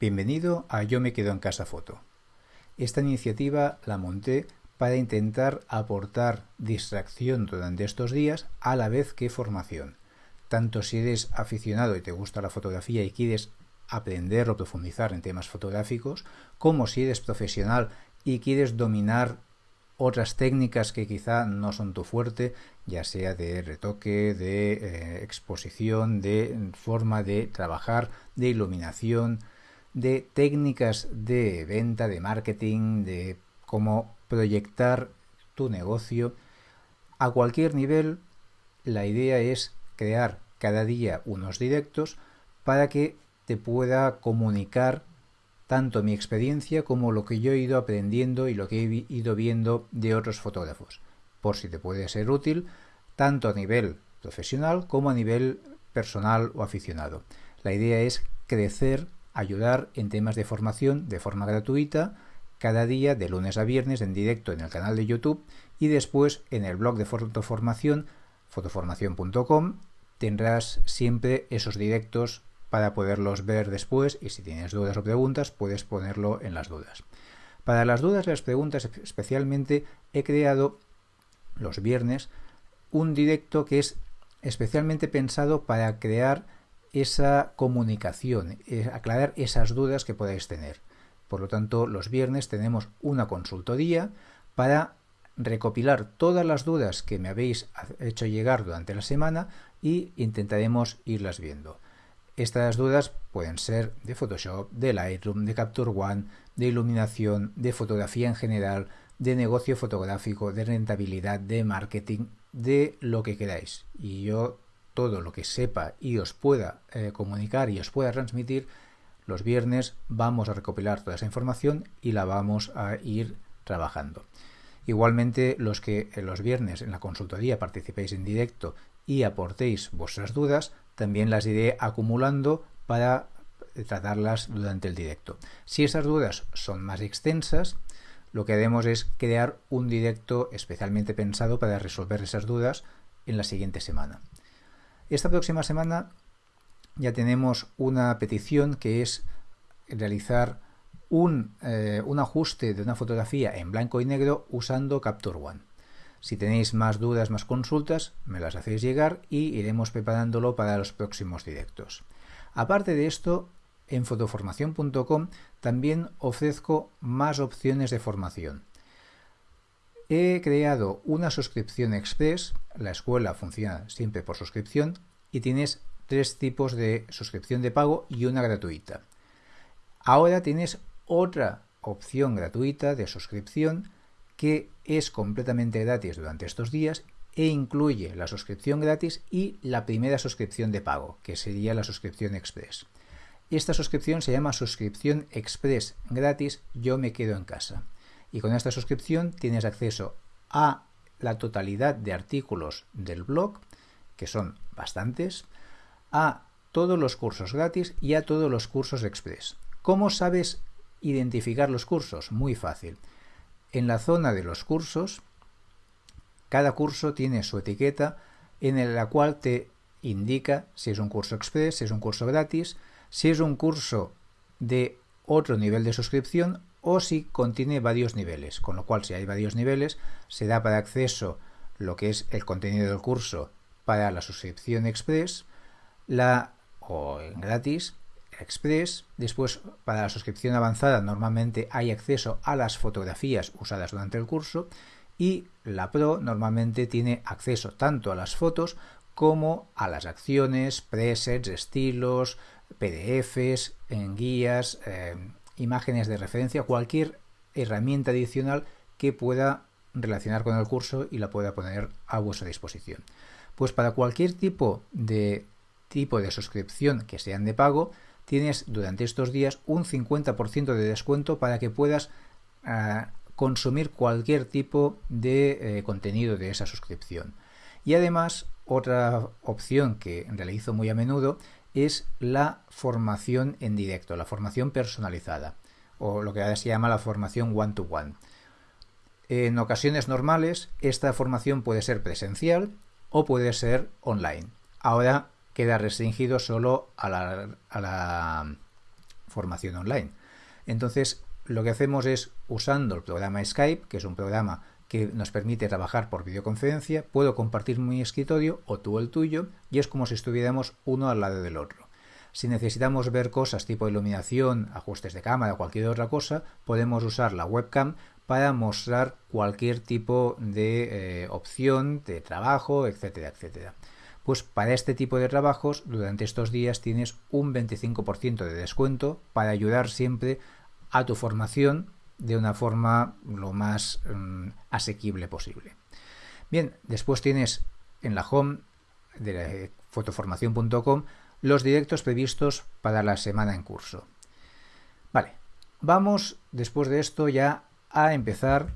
Bienvenido a Yo me quedo en casa foto. Esta iniciativa la monté para intentar aportar distracción durante estos días a la vez que formación. Tanto si eres aficionado y te gusta la fotografía y quieres aprender o profundizar en temas fotográficos, como si eres profesional y quieres dominar otras técnicas que quizá no son tu fuerte, ya sea de retoque, de eh, exposición, de forma de trabajar, de iluminación, de técnicas de venta, de marketing, de cómo proyectar tu negocio. A cualquier nivel, la idea es crear cada día unos directos para que te pueda comunicar tanto mi experiencia como lo que yo he ido aprendiendo y lo que he ido viendo de otros fotógrafos, por si te puede ser útil tanto a nivel profesional como a nivel personal o aficionado. La idea es crecer ayudar en temas de formación de forma gratuita cada día de lunes a viernes en directo en el canal de YouTube y después en el blog de fotoformación fotoformación.com tendrás siempre esos directos para poderlos ver después y si tienes dudas o preguntas puedes ponerlo en las dudas. Para las dudas y las preguntas especialmente he creado los viernes un directo que es especialmente pensado para crear esa comunicación, eh, aclarar esas dudas que podáis tener. Por lo tanto, los viernes tenemos una consultoría para recopilar todas las dudas que me habéis hecho llegar durante la semana y intentaremos irlas viendo. Estas dudas pueden ser de Photoshop, de Lightroom, de Capture One, de iluminación, de fotografía en general, de negocio fotográfico, de rentabilidad, de marketing, de lo que queráis. Y yo todo lo que sepa y os pueda eh, comunicar y os pueda transmitir, los viernes vamos a recopilar toda esa información y la vamos a ir trabajando. Igualmente, los que en los viernes en la consultoría participéis en directo y aportéis vuestras dudas, también las iré acumulando para tratarlas durante el directo. Si esas dudas son más extensas, lo que haremos es crear un directo especialmente pensado para resolver esas dudas en la siguiente semana. Esta próxima semana ya tenemos una petición que es realizar un, eh, un, ajuste de una fotografía en blanco y negro usando Capture One. Si tenéis más dudas, más consultas, me las hacéis llegar y iremos preparándolo para los próximos directos. Aparte de esto, en fotoformación.com también ofrezco más opciones de formación. He creado una suscripción express, la escuela funciona siempre por suscripción, y tienes tres tipos de suscripción de pago y una gratuita. Ahora tienes otra opción gratuita de suscripción que es completamente gratis durante estos días e incluye la suscripción gratis y la primera suscripción de pago, que sería la suscripción express. Esta suscripción se llama suscripción express gratis Yo me quedo en casa y con esta suscripción tienes acceso a la totalidad de artículos del blog, que son bastantes, a todos los cursos gratis y a todos los cursos express. ¿Cómo sabes identificar los cursos? Muy fácil. En la zona de los cursos, cada curso tiene su etiqueta en la cual te indica si es un curso express, si es un curso gratis, si es un curso de otro nivel de suscripción o si contiene varios niveles, con lo cual si hay varios niveles se da para acceso lo que es el contenido del curso para la suscripción express, la o gratis express, después para la suscripción avanzada normalmente hay acceso a las fotografías usadas durante el curso y la Pro normalmente tiene acceso tanto a las fotos como a las acciones, presets, estilos, PDFs, en guías, eh, imágenes de referencia, cualquier herramienta adicional que pueda relacionar con el curso y la pueda poner a vuestra disposición. Pues para cualquier tipo de tipo de suscripción que sean de pago, tienes durante estos días un 50% de descuento para que puedas ah, consumir cualquier tipo de eh, contenido de esa suscripción. Y además, otra opción que realizo muy a menudo es la formación en directo, la formación personalizada, o lo que ahora se llama la formación one-to-one. -one. En ocasiones normales, esta formación puede ser presencial o puede ser online. Ahora queda restringido solo a la, formación online. Entonces, lo que hacemos es, usando el programa Skype, que es un programa que nos permite trabajar por videoconferencia, puedo compartir mi escritorio o tú el tuyo y es como si estuviéramos uno al lado del otro. Si necesitamos ver cosas tipo iluminación, ajustes de cámara o cualquier otra cosa, podemos usar la webcam para mostrar cualquier tipo de eh, opción de trabajo, etcétera, etcétera. Pues para este tipo de trabajos, durante estos días tienes un 25% de descuento para ayudar siempre a tu formación de una forma lo más mm, asequible posible. Bien, después tienes en la home de fotoformación.com los directos previstos para la semana en curso. Vale, vamos después de esto ya a empezar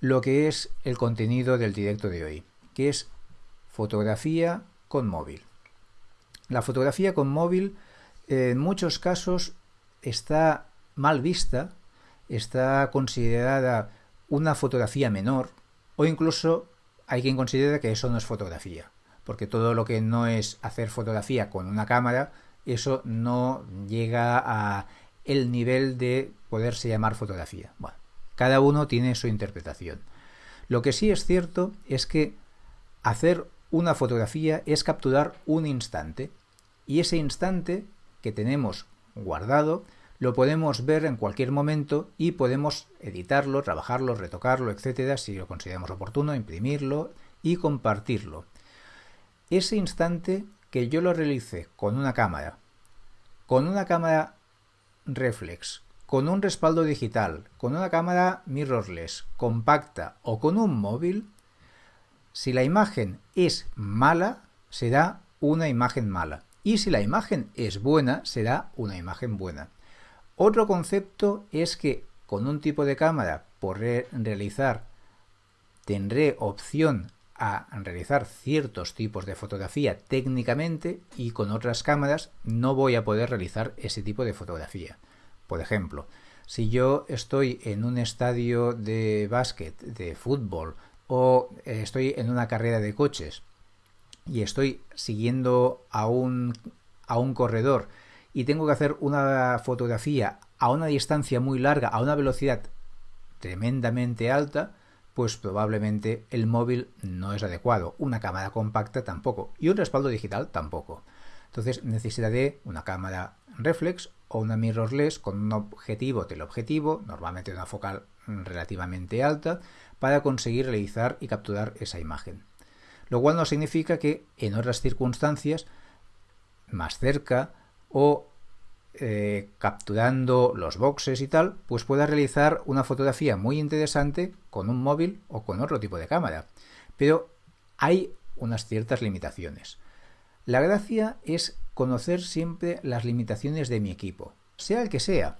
lo que es el contenido del directo de hoy, que es fotografía con móvil. La fotografía con móvil en muchos casos está mal vista está considerada una fotografía menor o incluso hay quien considera que eso no es fotografía, porque todo lo que no es hacer fotografía con una cámara, eso no llega a el nivel de poderse llamar fotografía. Bueno, cada uno tiene su interpretación. Lo que sí es cierto es que hacer una fotografía es capturar un instante y ese instante que tenemos guardado lo podemos ver en cualquier momento y podemos editarlo, trabajarlo, retocarlo, etcétera, si lo consideramos oportuno, imprimirlo y compartirlo. Ese instante que yo lo realice con una cámara, con una cámara reflex, con un respaldo digital, con una cámara mirrorless, compacta o con un móvil, si la imagen es mala, será una imagen mala. Y si la imagen es buena, será una imagen buena. Otro concepto es que con un tipo de cámara por realizar tendré opción a realizar ciertos tipos de fotografía técnicamente y con otras cámaras no voy a poder realizar ese tipo de fotografía. Por ejemplo, si yo estoy en un estadio de básquet, de fútbol o estoy en una carrera de coches y estoy siguiendo a un, a un corredor y tengo que hacer una fotografía a una distancia muy larga, a una velocidad tremendamente alta, pues probablemente el móvil no es adecuado, una cámara compacta tampoco y un respaldo digital tampoco. Entonces necesitaré una cámara reflex o una mirrorless con un objetivo teleobjetivo, normalmente una focal relativamente alta, para conseguir realizar y capturar esa imagen. Lo cual no significa que en otras circunstancias, más cerca, o eh, capturando los boxes y tal, pues pueda realizar una fotografía muy interesante con un móvil o con otro tipo de cámara. Pero hay unas ciertas limitaciones. La gracia es conocer siempre las limitaciones de mi equipo, sea el que sea.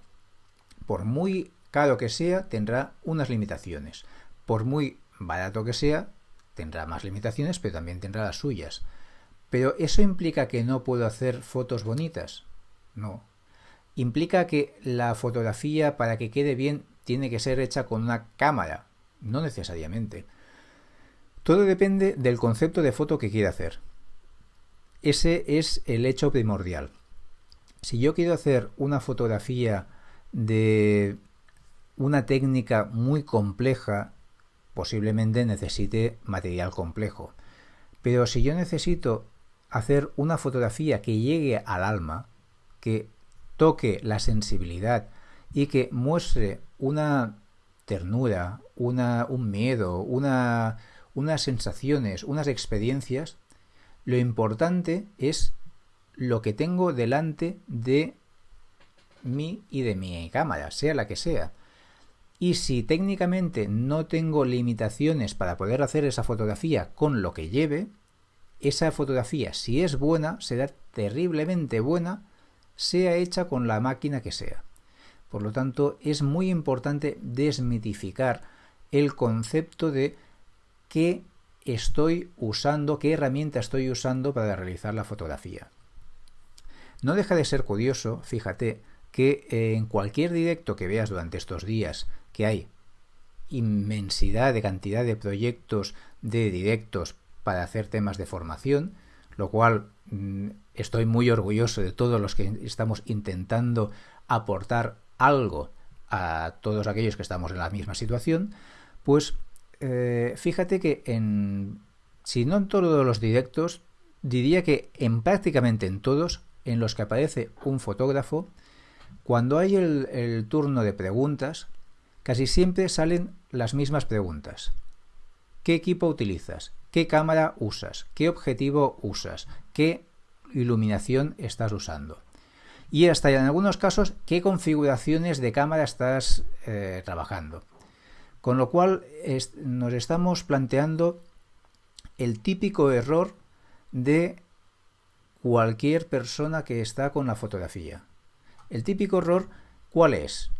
Por muy caro que sea, tendrá unas limitaciones. Por muy barato que sea, tendrá más limitaciones, pero también tendrá las suyas. Pero ¿eso implica que no puedo hacer fotos bonitas? No. ¿Implica que la fotografía para que quede bien tiene que ser hecha con una cámara? No necesariamente. Todo depende del concepto de foto que quiera hacer. Ese es el hecho primordial. Si yo quiero hacer una fotografía de una técnica muy compleja, posiblemente necesite material complejo. Pero si yo necesito hacer una fotografía que llegue al alma, que toque la sensibilidad y que muestre una ternura, una, un miedo, una, unas sensaciones, unas experiencias, lo importante es lo que tengo delante de mí y de mi cámara, sea la que sea. Y si técnicamente no tengo limitaciones para poder hacer esa fotografía con lo que lleve, esa fotografía, si es buena, será terriblemente buena, sea hecha con la máquina que sea. Por lo tanto, es muy importante desmitificar el concepto de qué estoy usando, qué herramienta estoy usando para realizar la fotografía. No deja de ser curioso, fíjate, que en cualquier directo que veas durante estos días, que hay inmensidad de cantidad de proyectos de directos para hacer temas de formación, lo cual mm, estoy muy orgulloso de todos los que estamos intentando aportar algo a todos aquellos que estamos en la misma situación, pues eh, fíjate que en, si no en todos los directos, diría que en prácticamente en todos en los que aparece un fotógrafo, cuando hay el turno de preguntas, casi siempre salen las mismas preguntas. ¿Qué equipo utilizas? ¿Qué cámara usas? ¿Qué objetivo usas? ¿Qué iluminación estás usando? Y hasta en algunos casos, ¿qué configuraciones de cámara estás eh, trabajando? Con lo cual nos estamos planteando el típico error de cualquier persona que está con la fotografía. El típico error, ¿cuál es?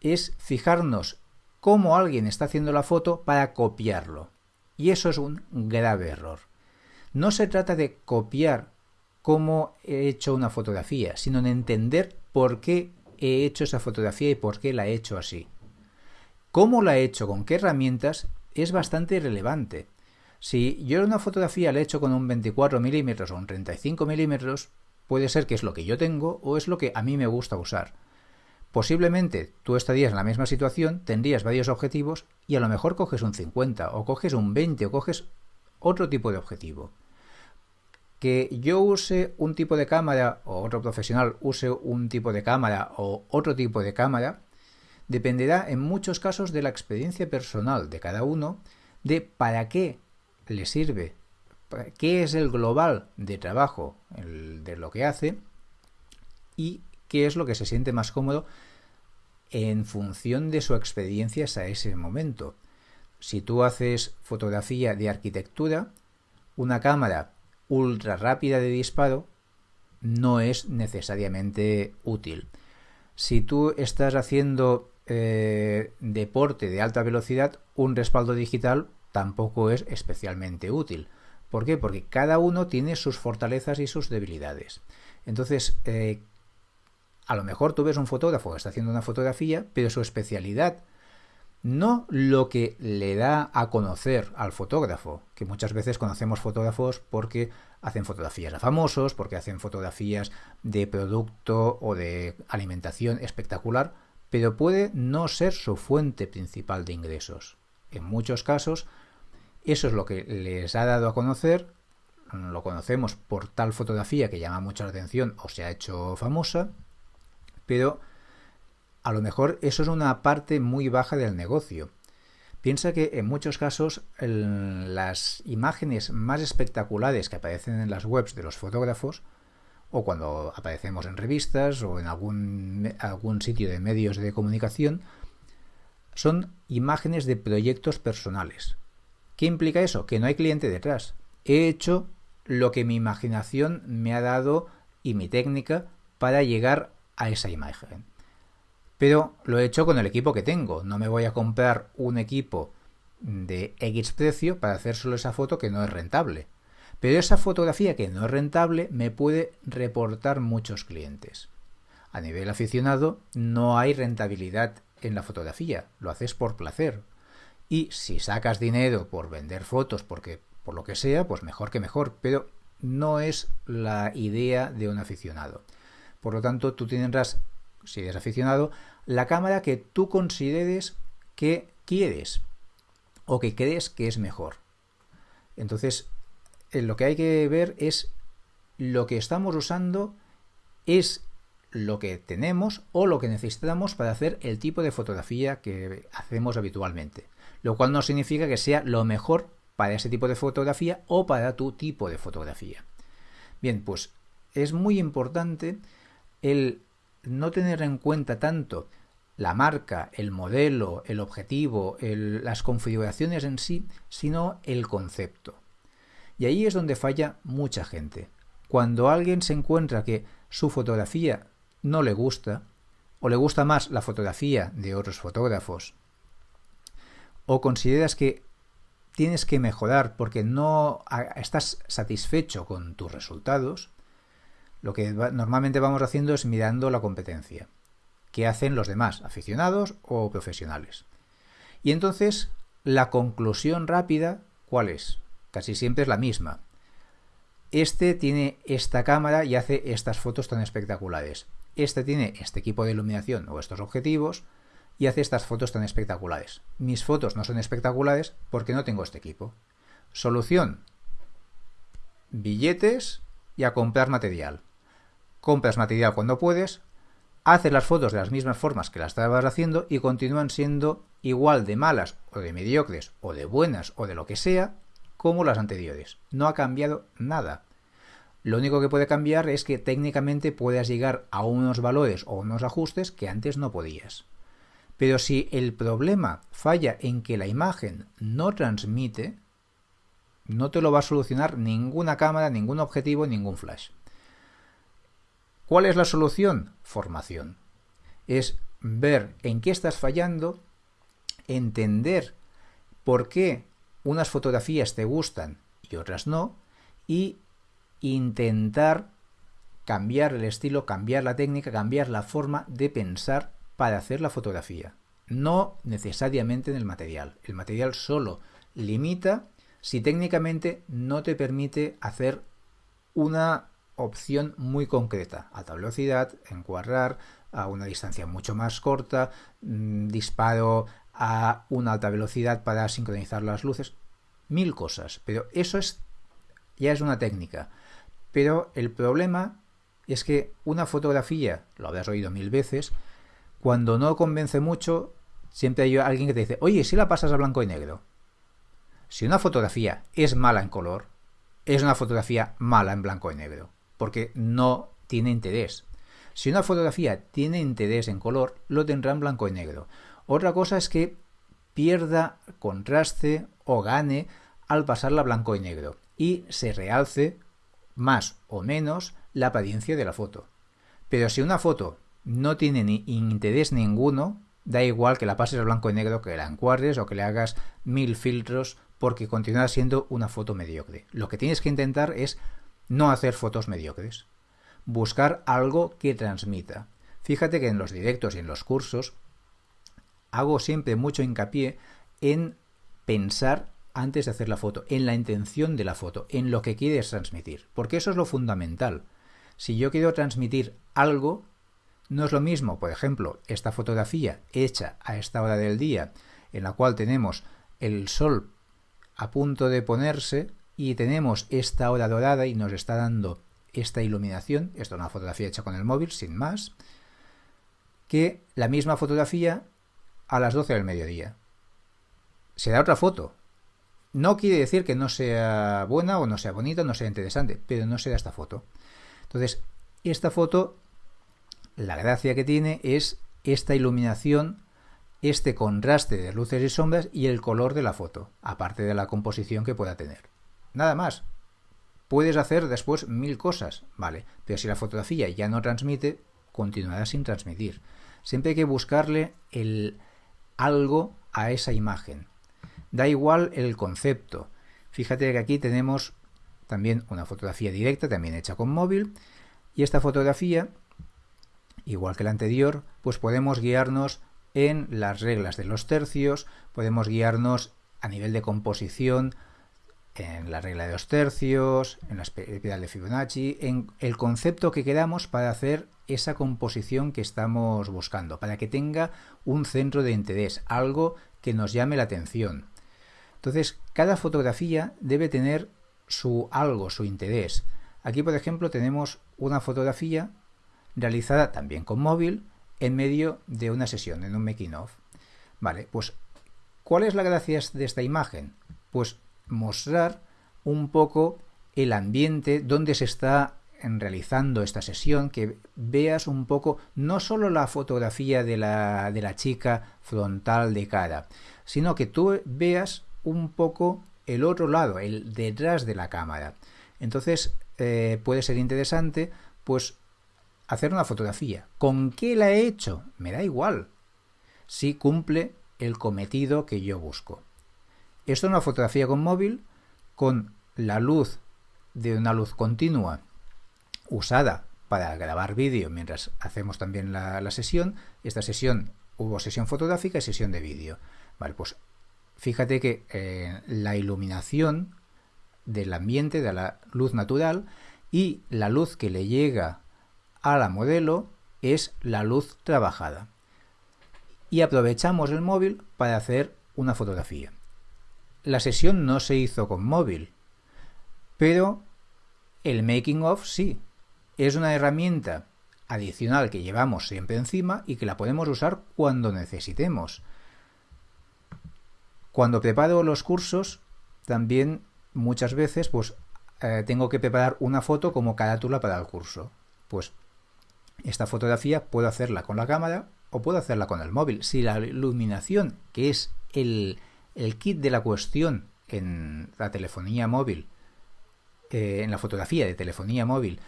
Es fijarnos cómo alguien está haciendo la foto para copiarlo. Y eso es un grave error. No se trata de copiar cómo he hecho una fotografía, sino en entender por qué he hecho esa fotografía y por qué la he hecho así. Cómo la he hecho, con qué herramientas, es bastante relevante. Si yo una fotografía la he hecho con un 24 milímetros o un 35 milímetros, puede ser que es lo que yo tengo o es lo que a mí me gusta usar. Posiblemente tú estarías en la misma situación, tendrías varios objetivos y a lo mejor coges un 50 o coges un 20 o coges otro tipo de objetivo. Que yo use un tipo de cámara o otro profesional use un tipo de cámara o otro tipo de cámara dependerá en muchos casos de la experiencia personal de cada uno, de para qué le sirve, qué es el global de trabajo de lo que hace y qué es lo que se siente más cómodo en función de su experiencia a ese momento. Si tú haces fotografía de arquitectura, una cámara ultra rápida de disparo no es necesariamente útil. Si tú estás haciendo eh, deporte de alta velocidad, un respaldo digital tampoco es especialmente útil. ¿Por qué? Porque cada uno tiene sus fortalezas y sus debilidades. Entonces, eh, a lo mejor tú ves un fotógrafo que está haciendo una fotografía, pero su especialidad, no lo que le da a conocer al fotógrafo, que muchas veces conocemos fotógrafos porque hacen fotografías a famosos, porque hacen fotografías de producto o de alimentación espectacular, pero puede no ser su fuente principal de ingresos. En muchos casos, eso es lo que les ha dado a conocer, lo conocemos por tal fotografía que llama mucha atención o se ha hecho famosa, pero a lo mejor eso es una parte muy baja del negocio. Piensa que en muchos casos las imágenes más espectaculares que aparecen en las webs de los fotógrafos, o cuando aparecemos en revistas o en algún, algún sitio de medios de comunicación, son imágenes de proyectos personales. ¿Qué implica eso? Que no hay cliente detrás. He hecho lo que mi imaginación me ha dado y mi técnica para llegar a esa imagen. Pero lo he hecho con el equipo que tengo. No me voy a comprar un equipo de X precio para hacer solo esa foto que no es rentable. Pero esa fotografía que no es rentable me puede reportar muchos clientes. A nivel aficionado no hay rentabilidad en la fotografía, lo haces por placer. Y si sacas dinero por vender fotos, porque por lo que sea, pues mejor que mejor, pero no es la idea de un aficionado. Por lo tanto, tú tendrás, si eres aficionado, la cámara que tú consideres que quieres o que crees que es mejor. Entonces, eh, lo que hay que ver es lo que estamos usando es lo que tenemos o lo que necesitamos para hacer el tipo de fotografía que hacemos habitualmente. Lo cual no significa que sea lo mejor para ese tipo de fotografía o para tu tipo de fotografía. Bien, pues es muy importante el no tener en cuenta tanto la marca, el modelo, el objetivo, las configuraciones en sí, sino el concepto. Y ahí es donde falla mucha gente. Cuando alguien se encuentra que su fotografía no le gusta, o le gusta más la fotografía de otros fotógrafos, o consideras que tienes que mejorar porque no estás satisfecho con tus resultados, lo que normalmente vamos haciendo es mirando la competencia. ¿Qué hacen los demás, aficionados o profesionales? Y entonces, la conclusión rápida, ¿cuál es? Casi siempre es la misma. este tiene esta cámara y hace estas fotos tan espectaculares. Este tiene este equipo de iluminación o estos objetivos y hace estas fotos tan espectaculares. Mis fotos no son espectaculares porque no tengo este equipo. Solución. Billetes y a comprar material. Compras material cuando puedes, haces las fotos de las mismas formas que las estabas haciendo y continúan siendo igual de malas o de mediocres o de buenas o de lo que sea como las anteriores. No ha cambiado nada. Lo único que puede cambiar es que técnicamente puedas llegar a unos valores o unos ajustes que antes no podías. Pero si el problema falla en que la imagen no transmite, no te lo va a solucionar ninguna cámara, ningún objetivo, ningún flash. ¿Cuál es la solución? Formación. Es ver en qué estás fallando, entender por qué unas fotografías te gustan y otras no, y intentar cambiar el estilo, cambiar la técnica, cambiar la forma de pensar para hacer la fotografía. No necesariamente en el material. El material solo limita si técnicamente no te permite hacer una opción muy concreta, alta velocidad, encuadrar a una distancia mucho más corta, mm, disparo a una alta velocidad para sincronizar las luces, mil cosas, pero eso es ya es una técnica. Pero el problema es que una fotografía, lo habrás oído mil veces, cuando no convence mucho, siempre hay alguien que te dice, oye, si la pasas a blanco y negro. Si una fotografía es mala en color, es una fotografía mala en blanco y negro porque no tiene interés. Si una fotografía tiene interés en color, lo tendrá en blanco y negro. Otra cosa es que pierda contraste o gane al pasarla blanco y negro y se realce más o menos la apariencia de la foto. Pero si una foto no tiene ni interés ninguno, da igual que la pases a blanco y negro, que la encuadres o que le hagas mil filtros, porque continúa siendo una foto mediocre. Lo que tienes que intentar es no hacer fotos mediocres. Buscar algo que transmita. Fíjate que en los directos y en los cursos hago siempre mucho hincapié en pensar antes de hacer la foto, en la intención de la foto, en lo que quieres transmitir, porque eso es lo fundamental. Si yo quiero transmitir algo, no es lo mismo, por ejemplo, esta fotografía hecha a esta hora del día, en la cual tenemos el sol a punto de ponerse, y tenemos esta hora dorada y nos está dando esta iluminación, esto es una fotografía hecha con el móvil, sin más, que la misma fotografía a las 12 del mediodía. Será otra foto. No quiere decir que no sea buena o no sea bonita, no sea interesante, pero no será esta foto. Entonces, esta foto, la gracia que tiene es esta iluminación, este contraste de luces y sombras y el color de la foto, aparte de la composición que pueda tener. Nada más. Puedes hacer después mil cosas, ¿vale? Pero si la fotografía ya no transmite, continuará sin transmitir. Siempre hay que buscarle el algo a esa imagen. Da igual el concepto. Fíjate que aquí tenemos también una fotografía directa, también hecha con móvil. Y esta fotografía, igual que la anterior, pues podemos guiarnos en las reglas de los tercios, podemos guiarnos a nivel de composición, en la regla de los tercios, en la espiral de Fibonacci, en el concepto que queramos para hacer esa composición que estamos buscando, para que tenga un centro de interés, algo que nos llame la atención. Entonces, cada fotografía debe tener su algo, su interés. Aquí, por ejemplo, tenemos una fotografía realizada también con móvil en medio de una sesión, en un making of. Vale, pues, ¿cuál es la gracia de esta imagen? Pues mostrar un poco el ambiente donde se está realizando esta sesión, que veas un poco no solo la fotografía de la, de la chica frontal de cara, sino que tú veas un poco el otro lado, el detrás de la cámara. Entonces eh, puede ser interesante pues hacer una fotografía. ¿Con qué la he hecho? Me da igual. Si cumple el cometido que yo busco. Esto es una fotografía con móvil con la luz de una luz continua usada para grabar vídeo mientras hacemos también la, sesión. Esta sesión hubo sesión fotográfica y sesión de vídeo. Vale, pues fíjate que eh, la iluminación del ambiente, de la luz natural, y la luz que le llega a la modelo es la luz trabajada. Y aprovechamos el móvil para hacer una fotografía. La sesión no se hizo con móvil, pero el making of sí. Es una herramienta adicional que llevamos siempre encima y que la podemos usar cuando necesitemos. Cuando preparo los cursos, también muchas veces pues eh, tengo que preparar una foto como carátula para el curso. Pues esta fotografía puedo hacerla con la cámara o puedo hacerla con el móvil. Si la iluminación, que es el, el kit de la cuestión en la telefonía móvil, eh, en la fotografía de telefonía móvil,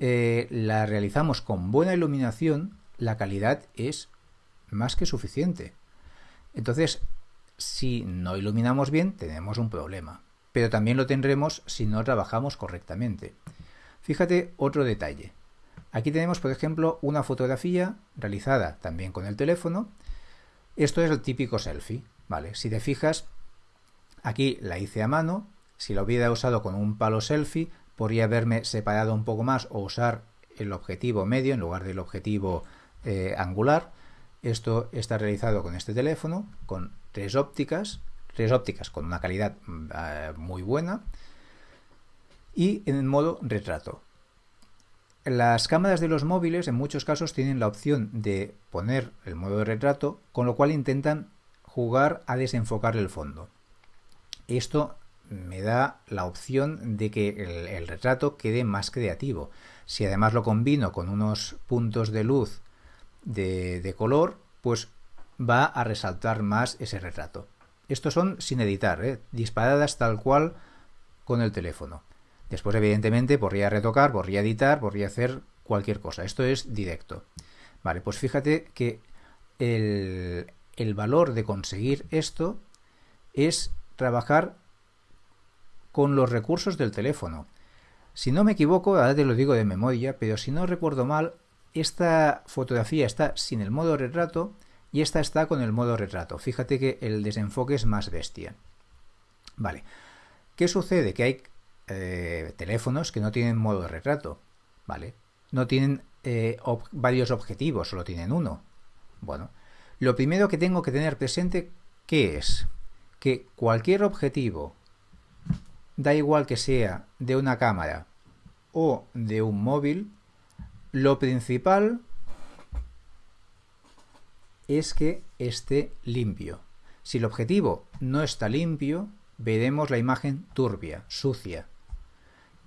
eh, la realizamos con buena iluminación, la calidad es más que suficiente. Entonces, si no iluminamos bien, tenemos un problema. Pero también lo tendremos si no trabajamos correctamente. Fíjate otro detalle. Aquí tenemos, por ejemplo, una fotografía realizada también con el teléfono. Esto es el típico selfie, ¿vale? Si te fijas, aquí la hice a mano. Si la hubiera usado con un palo selfie, podría haberme separado un poco más o usar el objetivo medio en lugar del objetivo eh, angular. Esto está realizado con este teléfono, con tres ópticas, tres ópticas con una calidad eh, muy buena y en modo retrato. Las cámaras de los móviles en muchos casos tienen la opción de poner el modo de retrato, con lo cual intentan jugar a desenfocar el fondo. Esto me da la opción de que el, retrato quede más creativo. Si además lo combino con unos puntos de luz de, color, pues va a resaltar más ese retrato. Estos son sin editar, ¿eh? disparadas tal cual con el teléfono. Después, evidentemente, podría retocar, podría editar, podría hacer cualquier cosa. Esto es directo. Vale, pues fíjate que el, el valor de conseguir esto es trabajar con los recursos del teléfono. Si no me equivoco, ahora te lo digo de memoria, pero si no recuerdo mal, esta fotografía está sin el modo retrato y esta está con el modo retrato. Fíjate que el desenfoque es más bestia. Vale. ¿Qué sucede? Que hay eh, teléfonos que no tienen modo retrato. ¿Vale? No tienen eh, varios objetivos, solo tienen uno. Bueno, lo primero que tengo que tener presente, ¿qué es? Que cualquier objetivo da igual que sea de una cámara o de un móvil, lo principal es que esté limpio. Si el objetivo no está limpio, veremos la imagen turbia, sucia.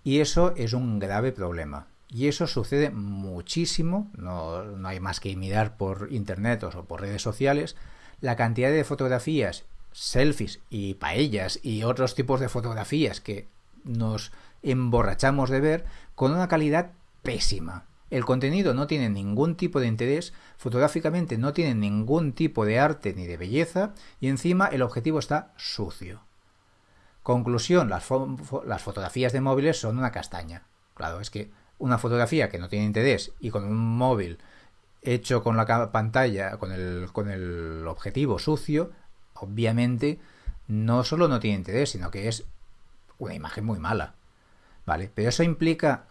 Y eso es un grave problema. Y eso sucede muchísimo, no, no hay más que mirar por internet o por redes sociales, la cantidad de fotografías selfies y paellas y otros tipos de fotografías que nos emborrachamos de ver con una calidad pésima. El contenido no tiene ningún tipo de interés, fotográficamente no tiene ningún tipo de arte ni de belleza y encima el objetivo está sucio. Conclusión, las, las fotografías de móviles son una castaña. Claro, es que una fotografía que no tiene interés y con un móvil hecho con la pantalla, con el, con el objetivo sucio, obviamente no solo no tiene interés, sino que es una imagen muy mala. ¿Vale? Pero eso implica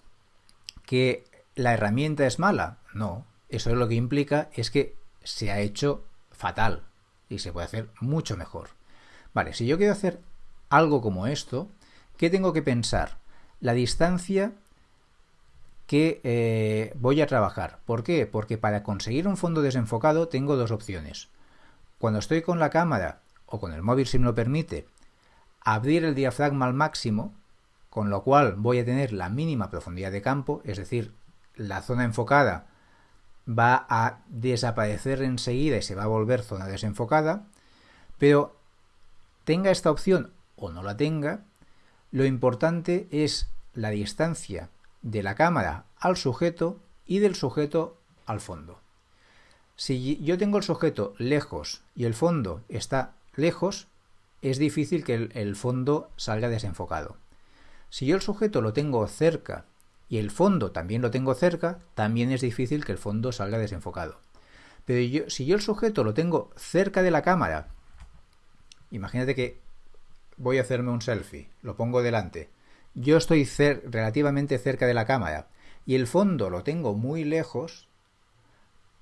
que la herramienta es mala. No, eso lo que implica es que se ha hecho fatal y se puede hacer mucho mejor. Vale, si yo quiero hacer algo como esto, ¿qué tengo que pensar? La distancia que eh, voy a trabajar. ¿Por qué? Porque para conseguir un fondo desenfocado tengo dos opciones. Cuando estoy con la cámara o con el móvil si me lo permite, abrir el diafragma al máximo, con lo cual voy a tener la mínima profundidad de campo, es decir, la zona enfocada va a desaparecer enseguida y se va a volver zona desenfocada, pero tenga esta opción o no la tenga, lo importante es la distancia de la cámara al sujeto y del sujeto al fondo. Si yo tengo el sujeto lejos y el fondo está lejos, es difícil que el, fondo salga desenfocado. Si yo el sujeto lo tengo cerca y el fondo también lo tengo cerca, también es difícil que el fondo salga desenfocado. Pero si yo el sujeto lo tengo cerca de la cámara, imagínate que voy a hacerme un selfie, lo pongo delante, yo estoy relativamente cerca de la cámara y el fondo lo tengo muy lejos,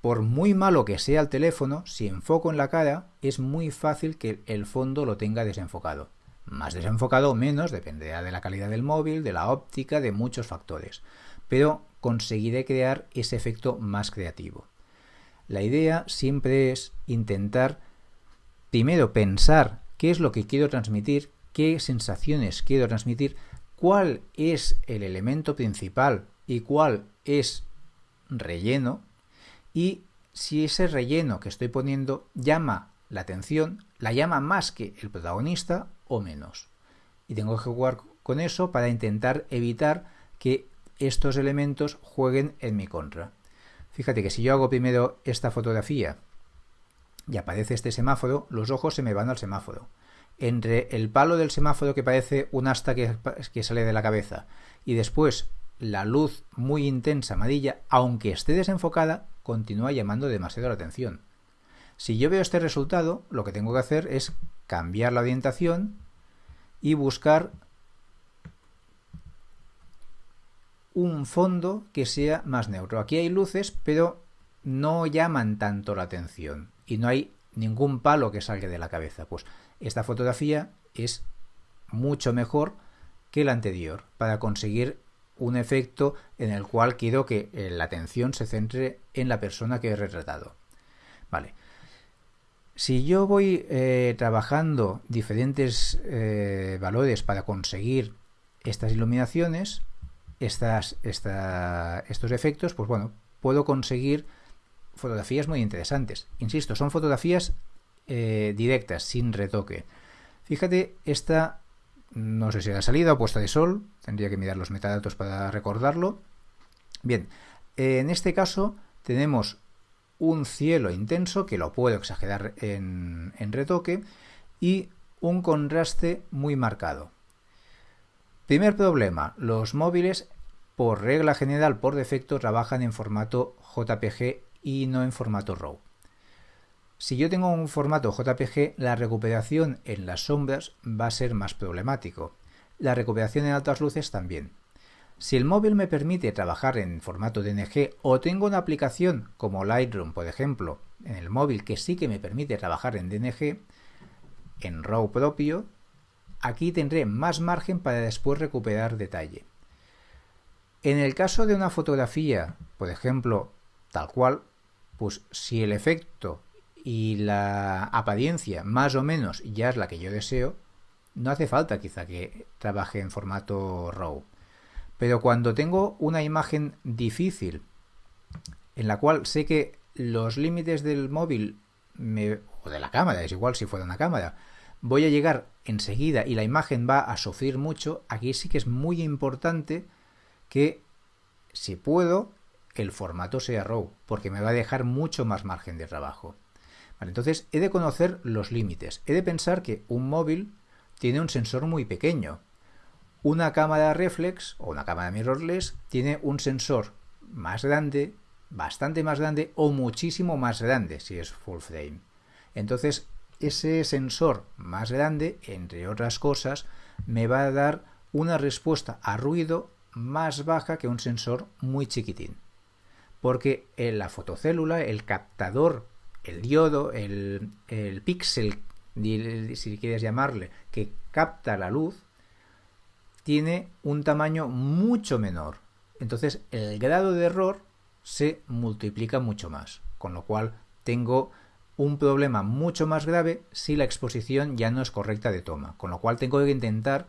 por muy malo que sea el teléfono, si enfoco en la cara, es muy fácil que el fondo lo tenga desenfocado. Más desenfocado o menos, dependerá de la calidad del móvil, de la óptica, de muchos factores. Pero conseguiré crear ese efecto más creativo. La idea siempre es intentar primero pensar qué es lo que quiero transmitir, qué sensaciones quiero transmitir, cuál es el elemento principal y cuál es relleno y si ese relleno que estoy poniendo llama la atención, la llama más que el protagonista o menos. Y tengo que jugar con eso para intentar evitar que estos elementos jueguen en mi contra. Fíjate que si yo hago primero esta fotografía y aparece este semáforo, los ojos se me van al semáforo. Entre el palo del semáforo que parece un asta que, que sale de la cabeza y después la luz muy intensa amarilla, aunque esté desenfocada, continúa llamando demasiado la atención. Si yo veo este resultado, lo que tengo que hacer es cambiar la orientación y buscar un fondo que sea más neutro. Aquí hay luces, pero no llaman tanto la atención y no hay ningún palo que salga de la cabeza. Pues esta fotografía es mucho mejor que la anterior para conseguir un efecto en el cual quiero que eh, la atención se centre en la persona que he retratado. Vale. Si yo voy eh, trabajando diferentes eh, valores para conseguir estas iluminaciones, estas, estos efectos, pues bueno, puedo conseguir fotografías muy interesantes. Insisto, son fotografías directas, sin retoque. Fíjate, esta no sé si era salida o puesta de sol, tendría que mirar los metadatos para recordarlo. Bien, en este caso tenemos un cielo intenso, que lo puedo exagerar en retoque, y un contraste muy marcado. Primer problema, los móviles por regla general, por defecto, trabajan en formato JPG y no en formato RAW. Si yo tengo un formato JPG, la recuperación en las sombras va a ser más problemático. La recuperación en altas luces también. Si el móvil me permite trabajar en formato DNG o tengo una aplicación como Lightroom, por ejemplo, en el móvil que sí que me permite trabajar en DNG, en RAW propio, aquí tendré más margen para después recuperar detalle. En el caso de una fotografía, por ejemplo, tal cual, pues si el efecto y la apariencia más o menos ya es la que yo deseo, no hace falta quizá que trabaje en formato RAW. Pero cuando tengo una imagen difícil, en la cual sé que los límites del móvil o de la cámara, es igual si fuera una cámara, voy a llegar enseguida y la imagen va a sufrir mucho, aquí sí que es muy importante que, si puedo, el formato sea RAW, porque me va a dejar mucho más margen de trabajo entonces he de conocer los límites. He de pensar que un móvil tiene un sensor muy pequeño. Una cámara reflex o una cámara mirrorless tiene un sensor más grande, bastante más grande o muchísimo más grande si es full frame. Entonces ese sensor más grande, entre otras cosas, me va a dar una respuesta a ruido más baja que un sensor muy chiquitín. Porque en la fotocélula, el captador el diodo, el, el píxel, si quieres llamarle, que capta la luz, tiene un tamaño mucho menor. Entonces el grado de error se multiplica mucho más, con lo cual tengo un problema mucho más grave si la exposición ya no es correcta de toma, con lo cual tengo que intentar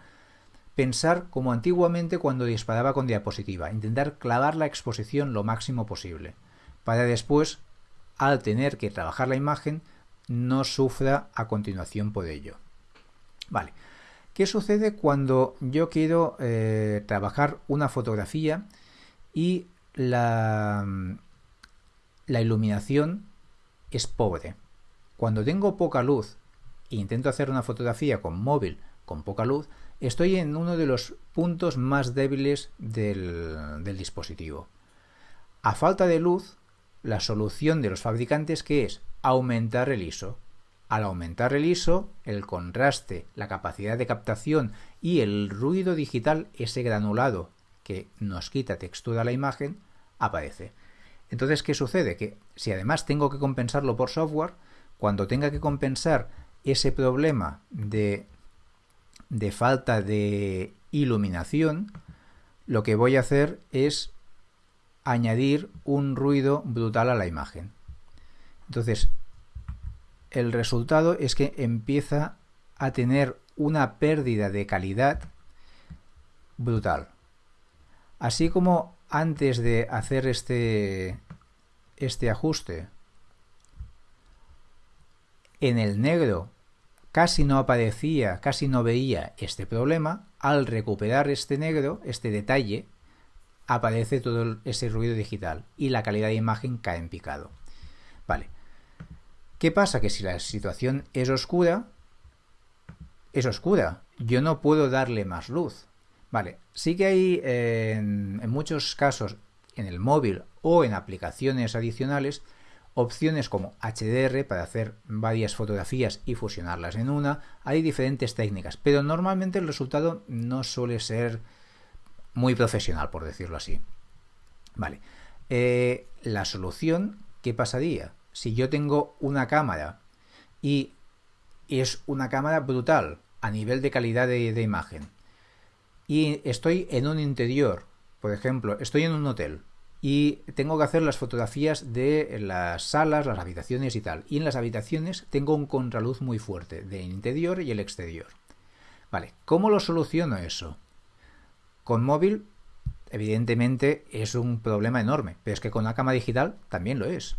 pensar como antiguamente cuando disparaba con diapositiva, intentar clavar la exposición lo máximo posible, para después al tener que trabajar la imagen, no sufra a continuación por ello. Vale. ¿Qué sucede cuando yo quiero eh, trabajar una fotografía y la, iluminación es pobre? Cuando tengo poca luz e intento hacer una fotografía con móvil con poca luz, estoy en uno de los puntos más débiles del dispositivo. A falta de luz, la solución de los fabricantes que es aumentar el ISO. Al aumentar el ISO, el contraste, la capacidad de captación y el ruido digital, ese granulado que nos quita textura a la imagen, aparece. Entonces, ¿qué sucede? Que si además tengo que compensarlo por software, cuando tenga que compensar ese problema de, de falta de iluminación, lo que voy a hacer es añadir un ruido brutal a la imagen. Entonces, el resultado es que empieza a tener una pérdida de calidad brutal. Así como antes de hacer este, este ajuste en el negro casi no aparecía, casi no veía este problema, al recuperar este negro, este detalle, aparece todo ese ruido digital y la calidad de imagen cae en picado. Vale. ¿Qué pasa? Que si la situación es oscura, es oscura. Yo no puedo darle más luz. Vale, sí que hay en, en muchos casos en el móvil o en aplicaciones adicionales opciones como HDR para hacer varias fotografías y fusionarlas en una. Hay diferentes técnicas, pero normalmente el resultado no suele ser muy profesional, por decirlo así. Vale. Eh, la solución, ¿qué pasaría? Si yo tengo una cámara y es una cámara brutal a nivel de calidad de imagen y estoy en un interior, por ejemplo, estoy en un hotel y tengo que hacer las fotografías de las salas, las habitaciones y tal. Y en las habitaciones tengo un contraluz muy fuerte del interior y el exterior. Vale, ¿cómo lo soluciono eso? Con móvil, evidentemente, es un problema enorme, pero es que con la cámara digital también lo es.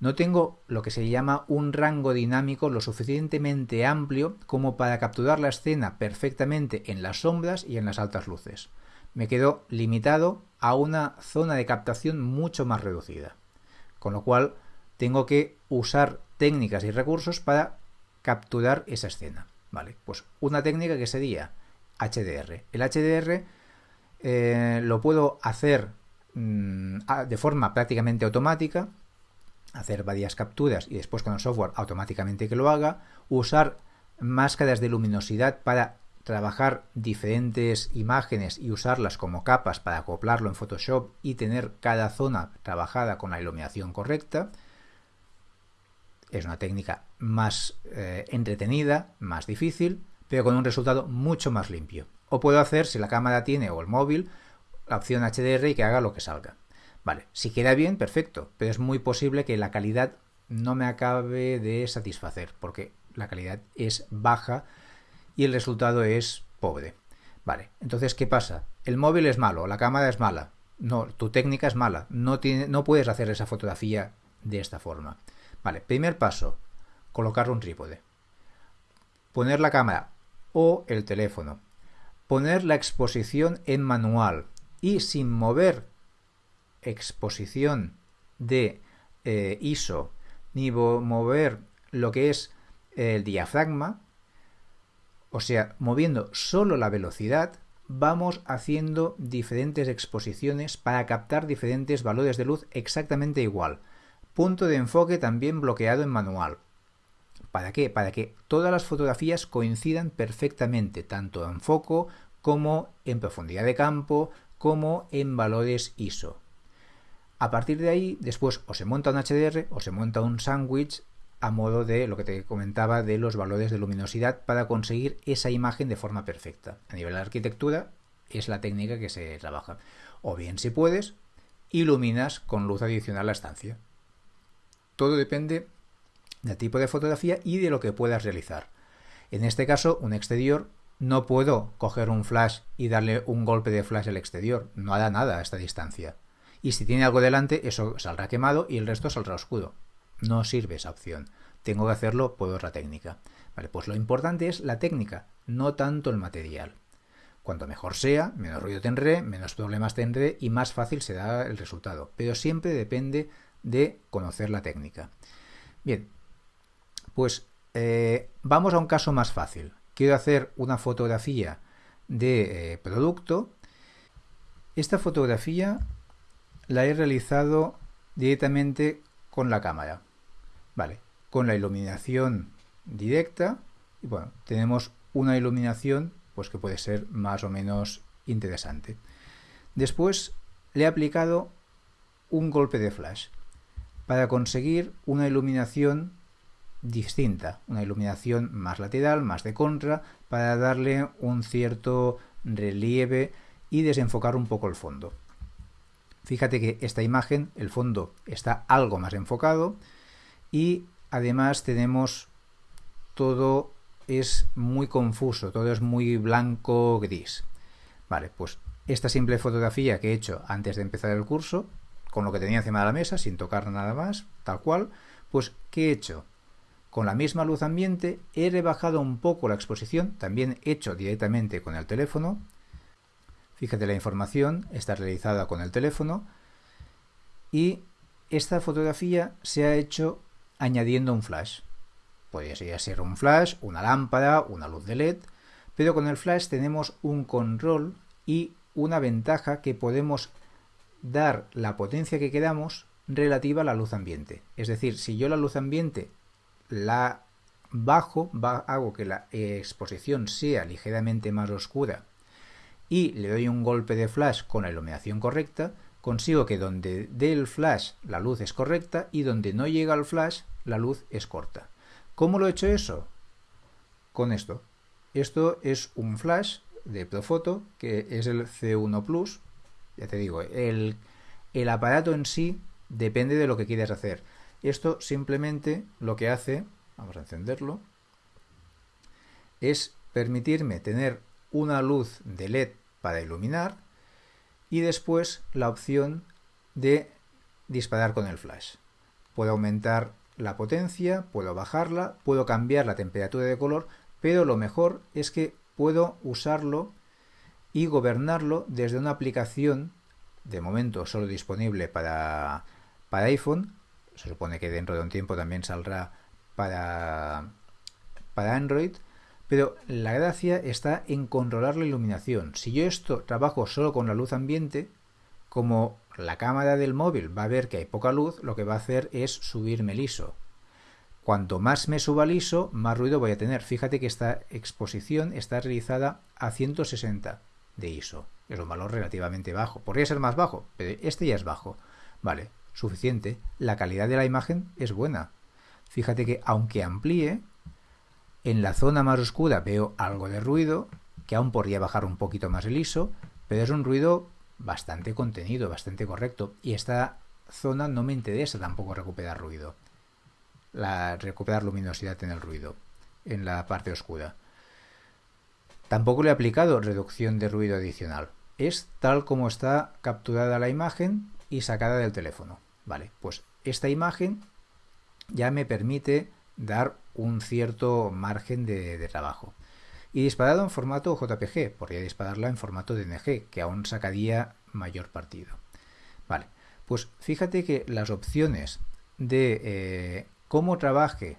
No tengo lo que se llama un rango dinámico lo suficientemente amplio como para capturar la escena perfectamente en las sombras y en las altas luces me quedo limitado a una zona de captación mucho más reducida. Con lo cual tengo que usar técnicas y recursos para capturar esa escena. Vale, pues una técnica que sería HDR. El HDR eh, lo puedo hacer mm, de forma prácticamente automática, hacer varias capturas y después con el software automáticamente que lo haga, usar máscaras de luminosidad para trabajar diferentes imágenes y usarlas como capas para acoplarlo en Photoshop y tener cada zona trabajada con la iluminación correcta. Es una técnica más eh, entretenida, más difícil, pero con un resultado mucho más limpio. O puedo hacer, si la cámara tiene o el móvil, la opción HDR y que haga lo que salga. Vale, si queda bien, perfecto, pero es muy posible que la calidad no me acabe de satisfacer, porque la calidad es baja y el resultado es pobre. Vale, entonces, ¿qué pasa? El móvil es malo, la cámara es mala. No, tu técnica es mala. No, no puedes hacer esa fotografía de esta forma. Vale, primer paso, colocar un trípode. Poner la cámara o el teléfono. Poner la exposición en manual y sin mover exposición de eh, ISO ni mover lo que es el diafragma, o sea, moviendo solo la velocidad, vamos haciendo diferentes exposiciones para captar diferentes valores de luz exactamente igual. Punto de enfoque también bloqueado en manual. ¿Para qué? Para que todas las fotografías coincidan perfectamente, tanto en foco como en profundidad de campo, como en valores ISO. A partir de ahí, después o se monta un HDR o se monta un sándwich a modo de lo que te comentaba de los valores de luminosidad para conseguir esa imagen de forma perfecta. A nivel de arquitectura es la técnica que se trabaja. O bien si puedes, iluminas con luz adicional la estancia. Todo depende del tipo de fotografía y de lo que puedas realizar. En este caso, un exterior, no puedo coger un flash y darle un golpe de flash al exterior. No hará nada a esta distancia. Y si tiene algo delante, eso saldrá quemado y el resto saldrá oscuro. No sirve esa opción. Tengo que hacerlo por otra técnica. Vale, pues lo importante es la técnica, no tanto el material. Cuanto mejor sea, menos ruido tendré, menos problemas tendré y más fácil será el resultado. Pero siempre depende de conocer la técnica. Bien, pues eh, vamos a un caso más fácil. Quiero hacer una fotografía de eh, producto. Esta fotografía la he realizado directamente con la cámara. Vale, con la iluminación directa y bueno, tenemos una iluminación pues que puede ser más o menos interesante. Después le he aplicado un golpe de flash para conseguir una iluminación distinta, una iluminación más lateral, más de contra, para darle un cierto relieve y desenfocar un poco el fondo. Fíjate que esta imagen, el fondo está algo más enfocado y además tenemos todo es muy confuso, todo es muy blanco gris. Vale, pues esta simple fotografía que he hecho antes de empezar el curso, con lo que tenía encima de la mesa, sin tocar nada más, tal cual, pues ¿qué he hecho? Con la misma luz ambiente he rebajado un poco la exposición, también hecho directamente con el teléfono. Fíjate la información, está realizada con el teléfono. Y esta fotografía se ha hecho añadiendo un flash. Podría ser un flash, una lámpara, una luz de LED, pero con el flash tenemos un control y una ventaja que podemos dar la potencia que queramos relativa a la luz ambiente. Es decir, si yo la luz ambiente la bajo, hago que la exposición sea ligeramente más oscura y le doy un golpe de flash con la iluminación correcta, consigo que donde dé el flash la luz es correcta y donde no llega el flash la luz es corta. ¿Cómo lo he hecho eso? Con esto. Esto es un flash de Profoto que es el C1 Plus. Ya te digo, el, el aparato en sí depende de lo que quieras hacer. Esto simplemente lo que hace, vamos a encenderlo, es permitirme tener una luz de LED para iluminar y después la opción de disparar con el flash. Puedo aumentar la potencia, puedo bajarla, puedo cambiar la temperatura de color, pero lo mejor es que puedo usarlo y gobernarlo desde una aplicación, de momento solo disponible para, para iPhone, se supone que dentro de un tiempo también saldrá para, para Android, pero la gracia está en controlar la iluminación. Si yo esto trabajo solo con la luz ambiente, como la cámara del móvil va a ver que hay poca luz, lo que va a hacer es subirme el ISO. Cuanto más me suba el ISO, más ruido voy a tener. Fíjate que esta exposición está realizada a 160 de ISO. Es un valor relativamente bajo. Podría ser más bajo, pero este ya es bajo. Vale, suficiente. La calidad de la imagen es buena. Fíjate que aunque amplíe, en la zona más oscura veo algo de ruido, que aún podría bajar un poquito más el ISO, pero es un ruido bastante contenido, bastante correcto. Y esta zona no me interesa tampoco recuperar ruido. La, recuperar luminosidad en el ruido, en la parte oscura. Tampoco le he aplicado reducción de ruido adicional. Es tal como está capturada la imagen y sacada del teléfono. Vale, pues esta imagen ya me permite dar un cierto margen de, trabajo. Y disparado en formato JPG, podría dispararla en formato DNG, que aún sacaría mayor partido. Vale, pues fíjate que las opciones de eh, cómo trabaje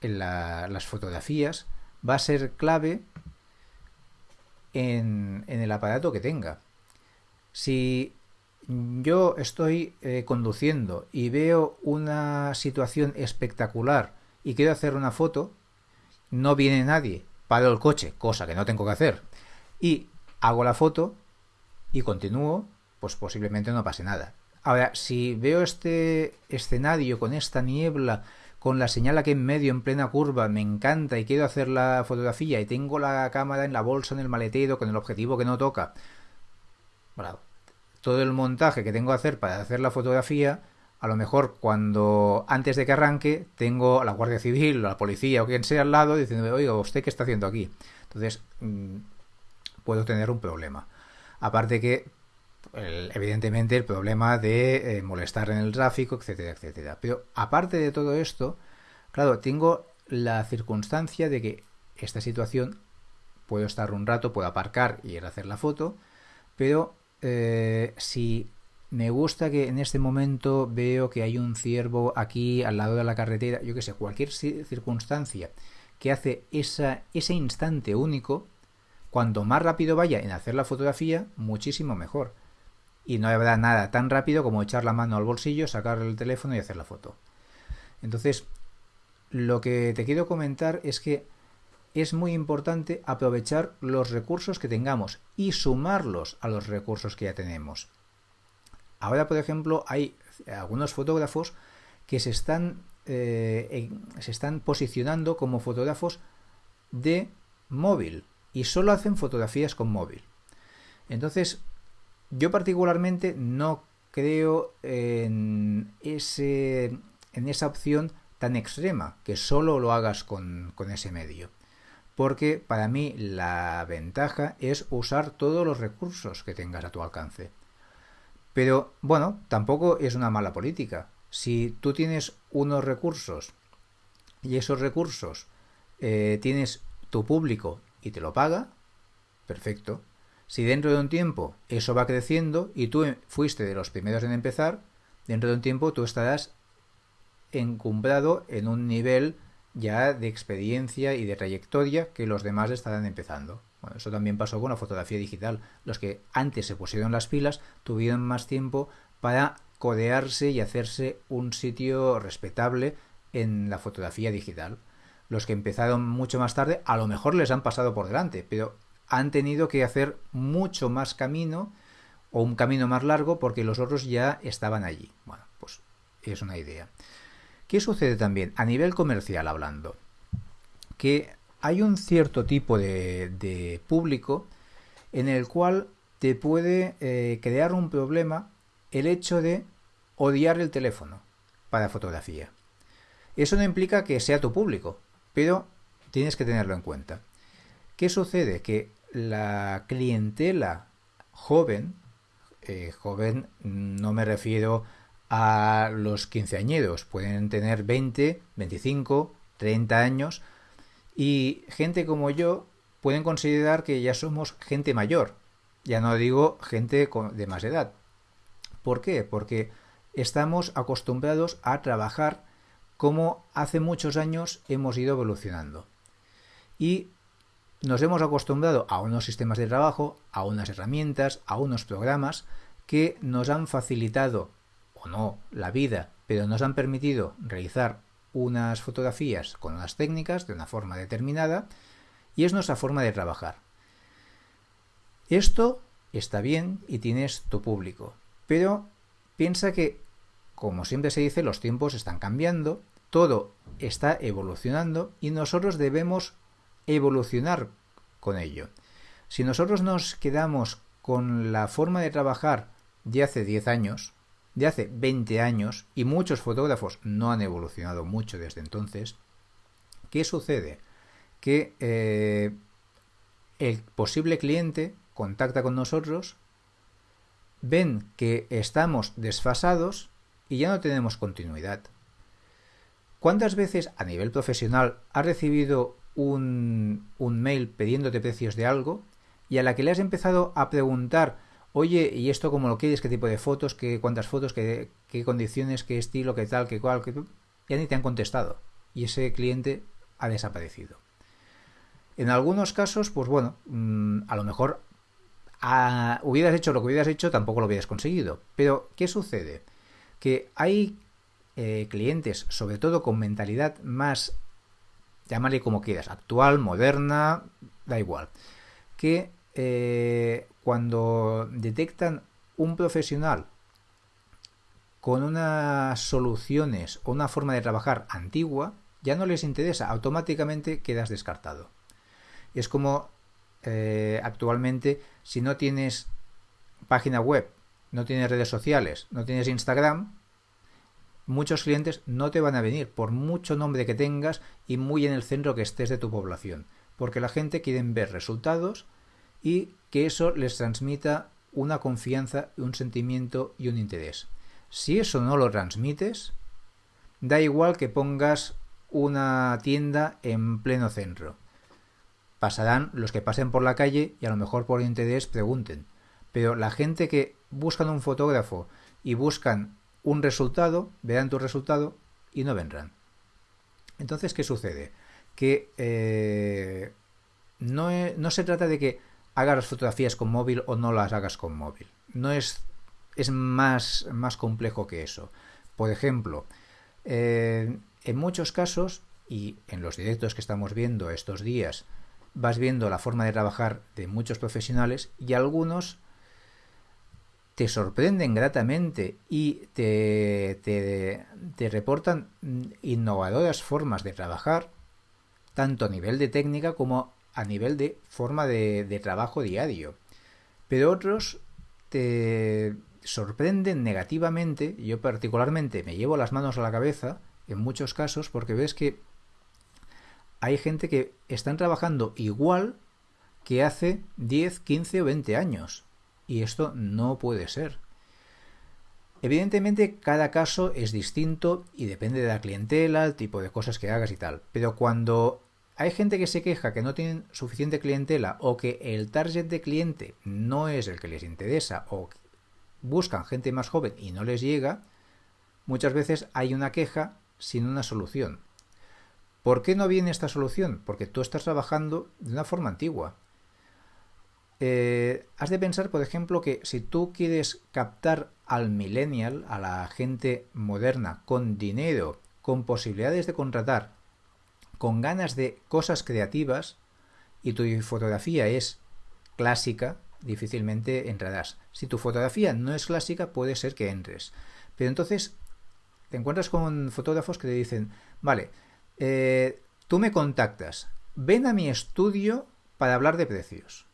las fotografías va a ser clave en, en, el aparato que tenga. Si yo estoy eh, conduciendo y veo una situación espectacular y quiero hacer una foto, no viene nadie, paro el coche, cosa que no tengo que hacer, y hago la foto y continúo, pues posiblemente no pase nada. Ahora, si veo este escenario con esta niebla, con la señal aquí en medio, en plena curva, me encanta y quiero hacer la fotografía y tengo la cámara en la bolsa, en el maletero, con el objetivo que no toca, bravo todo el montaje que tengo que hacer para hacer la fotografía, a lo mejor cuando antes de que arranque tengo a la Guardia Civil o la policía o quien sea al lado diciendo, oiga, ¿usted qué está haciendo aquí? Entonces, mm, puedo tener un problema. Aparte que, evidentemente, el problema de eh, molestar en el tráfico, etcétera, etcétera. Pero aparte de todo esto, claro, tengo la circunstancia de que esta situación puedo estar un rato, puedo aparcar y ir a hacer la foto, pero eh, si me gusta que en este momento veo que hay un ciervo aquí al lado de la carretera, yo que sé, cualquier circunstancia que hace esa, ese instante único, cuanto más rápido vaya en hacer la fotografía, muchísimo mejor. Y no habrá nada tan rápido como echar la mano al bolsillo, sacar el teléfono y hacer la foto. Entonces, lo que te quiero comentar es que es muy importante aprovechar los recursos que tengamos y sumarlos a los recursos que ya tenemos. Ahora, por ejemplo, hay algunos fotógrafos que se están, eh, posicionando como fotógrafos de móvil y solo hacen fotografías con móvil. Entonces, yo particularmente no creo en, esa opción tan extrema, que solo lo hagas con ese medio. Porque para mí la ventaja es usar todos los recursos que tengas a tu alcance. Pero bueno, tampoco es una mala política. Si tú tienes unos recursos y esos recursos eh, tienes tu público y te lo paga, perfecto. Si dentro de un tiempo eso va creciendo y tú fuiste de los primeros en empezar, dentro de un tiempo tú estarás encumbrado en un nivel ya de experiencia y de trayectoria que los demás estarán empezando. Bueno, eso también pasó con la fotografía digital. Los que antes se pusieron las pilas tuvieron más tiempo para codearse y hacerse un sitio respetable en la fotografía digital. Los que empezaron mucho más tarde a lo mejor les han pasado por delante, pero han tenido que hacer mucho más camino o un camino más largo porque los otros ya estaban allí. Bueno, pues es una idea. ¿Qué sucede también? A nivel comercial hablando, que hay un cierto tipo de, público en el cual te puede eh, crear un problema el hecho de odiar el teléfono para fotografía. Eso no implica que sea tu público, pero tienes que tenerlo en cuenta. ¿Qué sucede? Que la clientela joven, eh, joven no me refiero a los quinceañeros, pueden tener 20, 25, 30 años y gente como yo pueden considerar que ya somos gente mayor, ya no digo gente de más edad. ¿Por qué? Porque estamos acostumbrados a trabajar como hace muchos años hemos ido evolucionando. Y nos hemos acostumbrado a unos sistemas de trabajo, a unas herramientas, a unos programas que nos han facilitado o no la vida, pero nos han permitido realizar unas fotografías con unas técnicas de una forma determinada y es nuestra forma de trabajar. Esto está bien y tienes tu público, pero piensa que, como siempre se dice, los tiempos están cambiando todo está evolucionando y nosotros debemos evolucionar con ello. Si nosotros nos quedamos con la forma de trabajar de hace 10 años, de hace 20 años, y muchos fotógrafos no han evolucionado mucho desde entonces, ¿qué sucede? Que eh, el posible cliente contacta con nosotros, ven que estamos desfasados y ya no tenemos continuidad. ¿Cuántas veces a nivel profesional has recibido un, mail pidiéndote precios de algo y a la que le has empezado a preguntar, oye, ¿y esto cómo lo quieres? ¿Qué tipo de fotos? ¿Qué, ¿Cuántas fotos? Qué, ¿Qué condiciones? ¿Qué estilo? ¿Qué tal? ¿Qué cual? Qué... Ya ni te han contestado y ese cliente ha desaparecido. En algunos casos, pues bueno, mm, a lo mejor hubieras hecho lo que hubieras hecho, tampoco lo hubieras conseguido. Pero, ¿qué sucede? Que hay eh, clientes, sobre todo con mentalidad más, llámale como quieras, actual, moderna, da igual, que eh, cuando detectan un profesional con unas soluciones o una forma de trabajar antigua, ya no les interesa, automáticamente quedas descartado. Es como eh, actualmente, si no tienes página web, no tienes redes sociales, no tienes Instagram, muchos clientes no te van a venir por mucho nombre que tengas y muy en el centro que estés de tu población, porque la gente quiere ver resultados y que eso les transmita una confianza, un sentimiento y un interés. Si eso no lo transmites, da igual que pongas una tienda en pleno centro. Pasarán los que pasen por la calle y a lo mejor por interés pregunten. Pero la gente que buscan un fotógrafo y buscan un resultado, verán tu resultado y no vendrán. Entonces, ¿qué sucede? Que eh, no, no, se trata de que hagas las fotografías con móvil o no las hagas con móvil. No es, es más, más complejo que eso. Por ejemplo, eh, en muchos casos, y en los directos que estamos viendo estos días vas viendo la forma de trabajar de muchos profesionales y algunos te sorprenden gratamente y te, te, reportan innovadoras formas de trabajar, tanto a nivel de técnica como a nivel de forma de, trabajo diario. Pero otros te sorprenden negativamente, yo particularmente me llevo las manos a la cabeza en muchos casos porque ves que hay gente que están trabajando igual que hace 10, 15 o 20 años. Y esto no puede ser. Evidentemente cada caso es distinto y depende de la clientela, el tipo de cosas que hagas y tal. Pero cuando hay gente que se queja que no tienen suficiente clientela o que el target de cliente no es el que les interesa o buscan gente más joven y no les llega, muchas veces hay una queja sin una solución. ¿Por qué no viene esta solución? Porque tú estás trabajando de una forma antigua. Eh, has de pensar, por ejemplo, que si tú quieres captar al millennial, a la gente moderna, con dinero, con posibilidades de contratar, con ganas de cosas creativas, y tu fotografía es clásica, difícilmente entrarás. Si tu fotografía no es clásica, puede ser que entres. Pero entonces te encuentras con fotógrafos que te dicen, vale, eh, tú me contactas, ven a mi estudio para hablar de precios.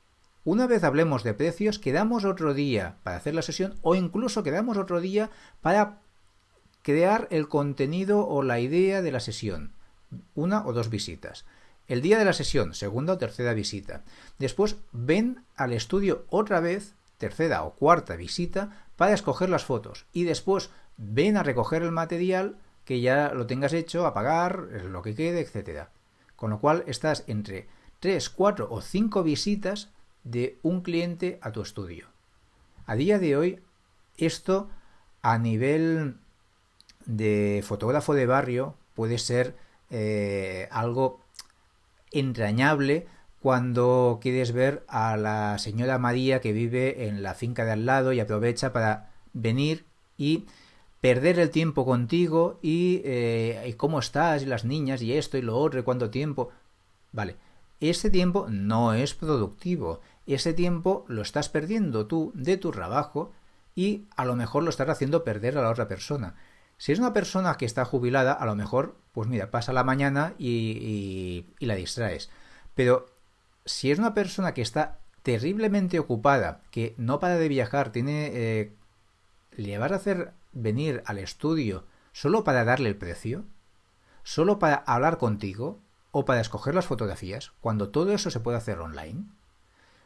Una vez hablemos de precios, quedamos otro día para hacer la sesión o incluso quedamos otro día para crear el contenido o la idea de la sesión. Una o dos visitas. El día de la sesión, segunda o tercera visita. Después ven al estudio otra vez, tercera o cuarta visita, para escoger las fotos. Y después ven a recoger el material que ya lo tengas hecho, a pagar, lo que quede, etcétera. Con lo cual estás entre 3, 4 o 5 visitas de un cliente a tu estudio. A día de hoy, esto a nivel de fotógrafo de barrio puede ser eh, algo entrañable cuando quieres ver a la señora María que vive en la finca de al lado y aprovecha para venir y perder el tiempo contigo y, eh, y, cómo estás y las niñas y esto y lo otro y cuánto tiempo. Vale, ese tiempo no es productivo. Ese tiempo lo estás perdiendo tú de tu trabajo y a lo mejor lo estás haciendo perder a la otra persona. Si es una persona que está jubilada, a lo mejor, pues mira, pasa la mañana y, la distraes. Pero si es una persona que está terriblemente ocupada, que no para de viajar, tiene... Eh, ¿Le vas a hacer venir al estudio solo para darle el precio? ¿Solo para hablar contigo? ¿O para escoger las fotografías? Cuando todo eso se puede hacer online.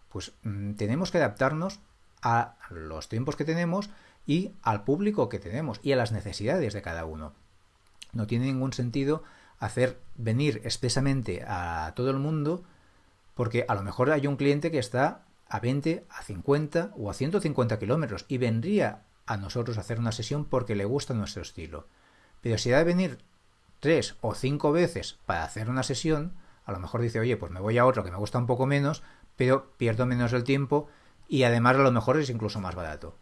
Pues mm, tenemos que adaptarnos a los tiempos que tenemos y al público que tenemos y a las necesidades de cada uno. No tiene ningún sentido hacer venir expresamente a todo el mundo porque a lo mejor hay un cliente que está a 20, a 50 o a 150 kilómetros y vendría a nosotros hacer una sesión porque le gusta nuestro estilo. Pero si ha de venir tres o cinco veces para hacer una sesión, a lo mejor dice, oye, pues me voy a otro que me gusta un poco menos, pero pierdo menos el tiempo y además a lo mejor es incluso más barato.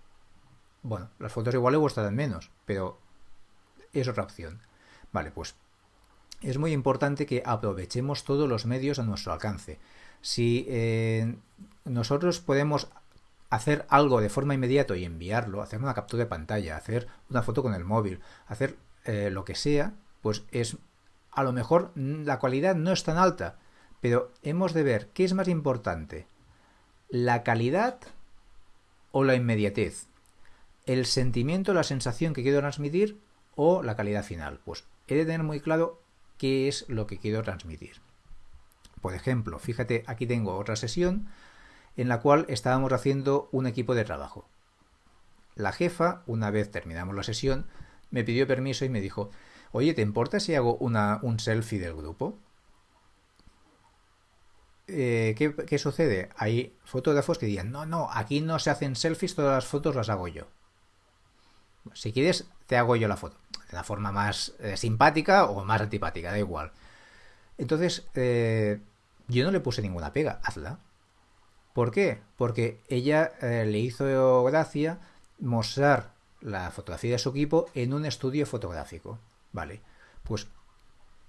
Bueno, las fotos igual le gustan menos, pero es otra opción. Vale, pues es muy importante que aprovechemos todos los medios a nuestro alcance. Si eh, nosotros podemos hacer algo de forma inmediata y enviarlo, hacer una captura de pantalla, hacer una foto con el móvil, hacer eh, lo que sea, pues es a lo mejor la cualidad no es tan alta, pero hemos de ver qué es más importante, la calidad o la inmediatez, el sentimiento, la sensación que quiero transmitir o la calidad final. Pues he de tener muy claro qué es lo que quiero transmitir. Por ejemplo, fíjate, aquí tengo otra sesión en la cual estábamos haciendo un equipo de trabajo. La jefa, una vez terminamos la sesión, me pidió permiso y me dijo, oye, ¿te importa si hago una, un selfie del grupo? Eh, ¿qué, sucede? Hay fotógrafos que digan, no, no, aquí no se hacen selfies, todas las fotos las hago yo. Si quieres, te hago yo la foto. De la forma más eh, simpática o más antipática, da igual. Entonces, eh, yo no le puse ninguna pega, hazla. ¿Por qué? Porque ella eh, le hizo gracia mostrar la fotografía de su equipo en un estudio fotográfico. Vale, pues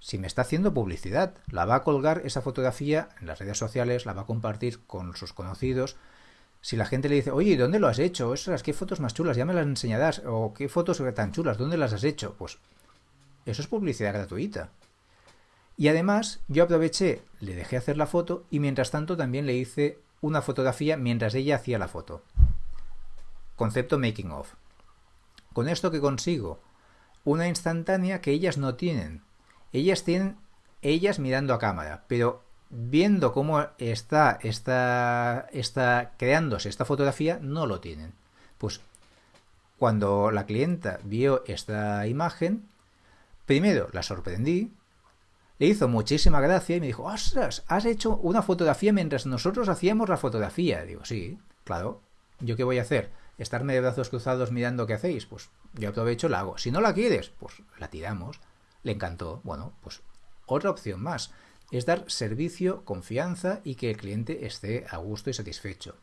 si me está haciendo publicidad. La va a colgar esa fotografía en las redes sociales, la va a compartir con sus conocidos. Si la gente le dice, oye, ¿dónde lo has hecho? Esas, ¿qué fotos más chulas? Ya me las enseñarás. O ¿qué fotos tan chulas? ¿Dónde las has hecho? Pues eso es publicidad gratuita. Y además, yo aproveché, le dejé hacer la foto y mientras tanto también le hice una fotografía mientras ella hacía la foto. Concepto making of. Con esto que consigo, una instantánea que ellas no tienen. Ellas tienen ellas mirando a cámara, pero viendo cómo está, está, está creándose esta fotografía, no lo tienen. Pues cuando la clienta vio esta imagen, primero la sorprendí, le hizo muchísima gracia y me dijo, ostras, has hecho una fotografía mientras nosotros hacíamos la fotografía. Digo, sí, claro, ¿yo qué voy a hacer? ¿Estarme de brazos cruzados mirando qué hacéis? Pues yo aprovecho, la hago. Si no la quieres, pues la tiramos. Le encantó. Bueno, pues otra opción más es dar servicio, confianza y que el cliente esté a gusto y satisfecho.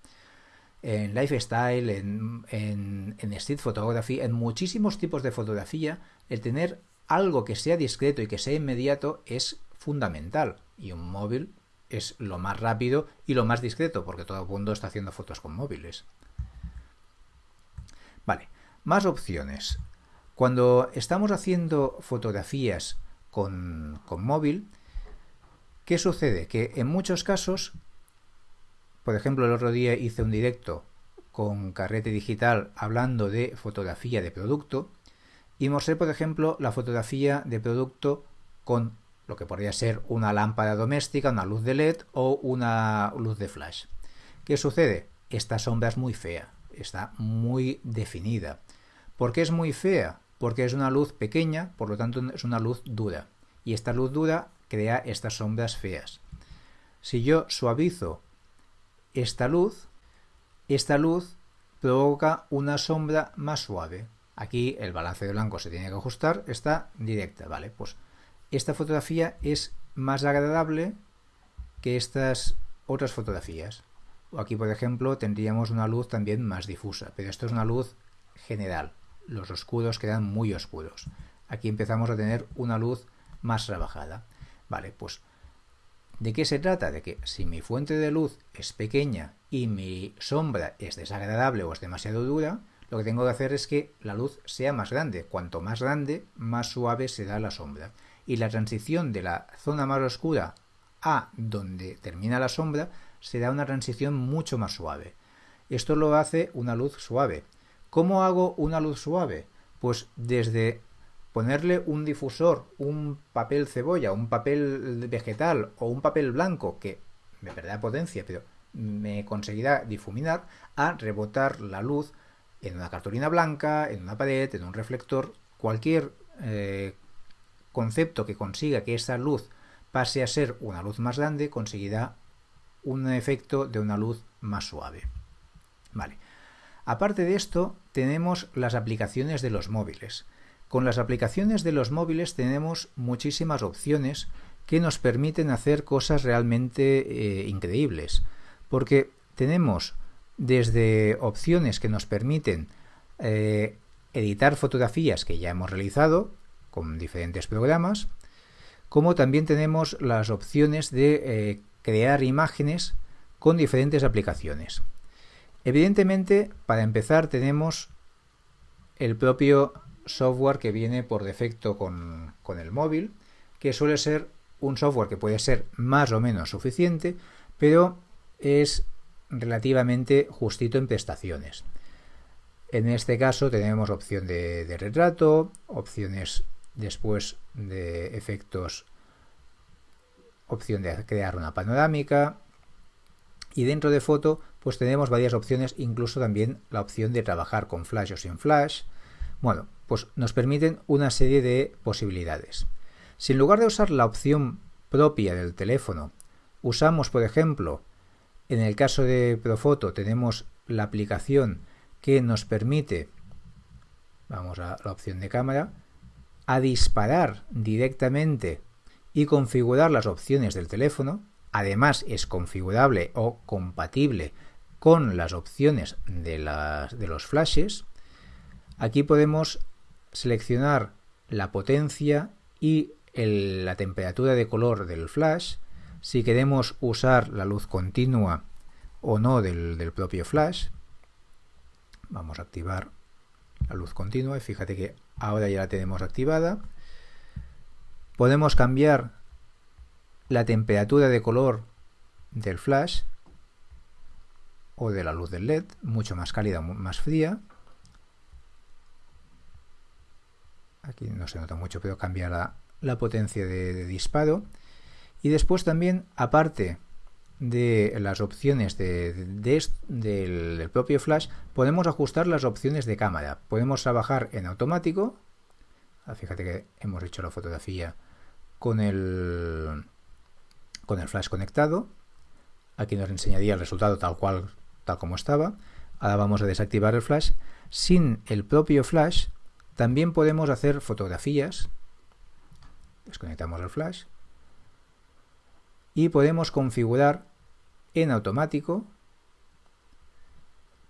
En lifestyle, en, en, street photography, en muchísimos tipos de fotografía, el tener algo que sea discreto y que sea inmediato es fundamental. Y un móvil es lo más rápido y lo más discreto, porque todo el mundo está haciendo fotos con móviles. Vale, más opciones. Cuando estamos haciendo fotografías con, con móvil, ¿qué sucede? Que en muchos casos, por ejemplo, el otro día hice un directo con carrete digital hablando de fotografía de producto y mostré, por ejemplo, la fotografía de producto con lo que podría ser una lámpara doméstica, una luz de LED o una luz de flash. ¿Qué sucede? Esta sombra es muy fea, está muy definida. ¿Por qué es muy fea? Porque es una luz pequeña, por lo tanto es una luz dura. Y esta luz dura crea estas sombras feas. Si yo suavizo esta luz, esta luz provoca una sombra más suave. Aquí el balance de blanco se tiene que ajustar, está directa, ¿vale? Pues esta fotografía es más agradable que estas otras fotografías. Aquí, por ejemplo, tendríamos una luz también más difusa, pero esto es una luz general. Los oscuros quedan muy oscuros. Aquí empezamos a tener una luz más trabajada. Vale, pues ¿de qué se trata? De que si mi fuente de luz es pequeña y mi sombra es desagradable o es demasiado dura, lo que tengo que hacer es que la luz sea más grande. Cuanto más grande, más suave será la sombra. Y la transición de la zona más oscura a donde termina la sombra será una transición mucho más suave. Esto lo hace una luz suave. ¿Cómo hago una luz suave? Pues desde ponerle un difusor, un papel cebolla, un papel vegetal o un papel blanco que me perderá potencia, pero me conseguirá difuminar, a rebotar la luz en una cartulina blanca, en una pared, en un reflector, cualquier eh, concepto que consiga que esa luz pase a ser una luz más grande conseguirá un efecto de una luz más suave. Vale. Aparte de esto, tenemos las aplicaciones de los móviles. Con las aplicaciones de los móviles tenemos muchísimas opciones que nos permiten hacer cosas realmente eh, increíbles. Porque tenemos desde opciones que nos permiten eh, editar fotografías que ya hemos realizado con diferentes programas, como también tenemos las opciones de eh, crear imágenes con diferentes aplicaciones. Evidentemente, para empezar tenemos el propio software que viene por defecto con, con el móvil, que suele ser un software que puede ser más o menos suficiente, pero es relativamente justito en prestaciones. En este caso tenemos opción de, retrato, opciones después de efectos, opción de crear una panorámica y dentro de foto pues tenemos varias opciones, incluso también la opción de trabajar con flash o sin flash. Bueno, pues nos permiten una serie de posibilidades. Si en lugar de usar la opción propia del teléfono, usamos por ejemplo en el caso de Profoto tenemos la aplicación que nos permite, vamos a la opción de cámara, a disparar directamente y configurar las opciones del teléfono. Además es configurable o compatible con las opciones de, de los flashes. Aquí podemos seleccionar la potencia y la temperatura de color del flash, si queremos usar la luz continua o no del, propio flash. Vamos a activar la luz continua y fíjate que ahora ya la tenemos activada. Podemos cambiar la temperatura de color del flash o de la luz del LED, mucho más cálida, más fría. Aquí no se nota mucho, pero cambia la, potencia de disparo. Y después también, aparte de las opciones del, propio flash, podemos ajustar las opciones de cámara. Podemos trabajar en automático. Ah, fíjate que hemos hecho la fotografía con el, con el flash conectado. Aquí nos enseñaría el resultado tal cual, tal como estaba. Ahora vamos a desactivar el flash. Sin el propio flash, también podemos hacer fotografías. Desconectamos el flash y podemos configurar en automático,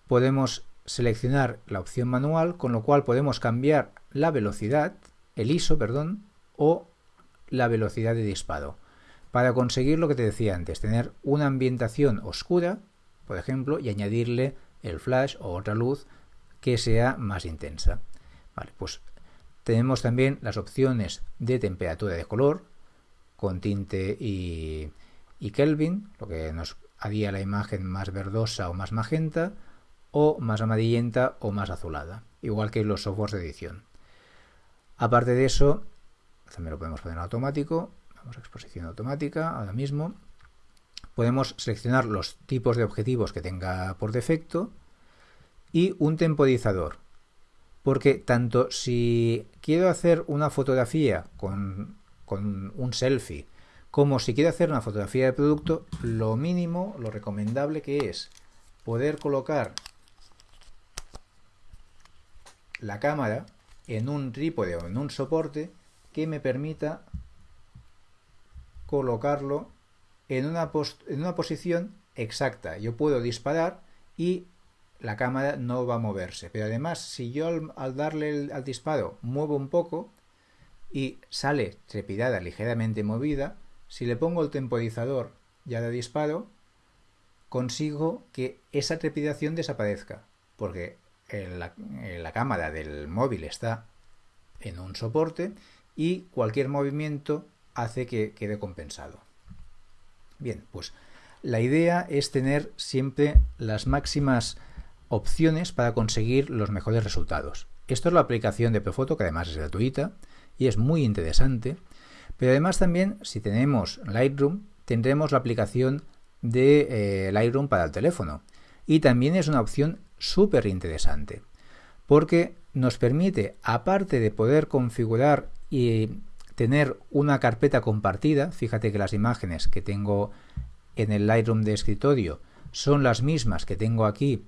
podemos seleccionar la opción manual, con lo cual podemos cambiar la velocidad, el ISO, perdón, o la velocidad de disparo, para conseguir lo que te decía antes, tener una ambientación oscura, por ejemplo, y añadirle el flash o otra luz que sea más intensa. Pues tenemos también las opciones de temperatura de color, con tinte y, Kelvin, lo que nos haría la imagen más verdosa o más magenta, o más amarillenta o más azulada, igual que los softwares de edición. Aparte de eso, también lo podemos poner automático, vamos a exposición automática ahora mismo, podemos seleccionar los tipos de objetivos que tenga por defecto y un temporizador, porque tanto si quiero hacer una fotografía con con un selfie, como si quiere hacer una fotografía de producto, lo mínimo, lo recomendable que es poder colocar la cámara en un trípode o en un soporte que me permita colocarlo en una, en una posición exacta. Yo puedo disparar y la cámara no va a moverse. Pero además, si yo al, darle al disparo muevo un poco, y sale trepidada ligeramente movida, si le pongo el temporizador ya de disparo, consigo que esa trepidación desaparezca, porque la, cámara del móvil está en un soporte y cualquier movimiento hace que quede compensado. Bien, pues la idea es tener siempre las máximas opciones para conseguir los mejores resultados. Esto es la aplicación de Profoto, que además es gratuita, y es muy interesante. Pero además también, si tenemos Lightroom, tendremos la aplicación de eh, Lightroom para el teléfono. Y también es una opción súper interesante, porque nos permite, aparte de poder configurar y tener una carpeta compartida, fíjate que las imágenes que tengo en el Lightroom de escritorio son las mismas que tengo aquí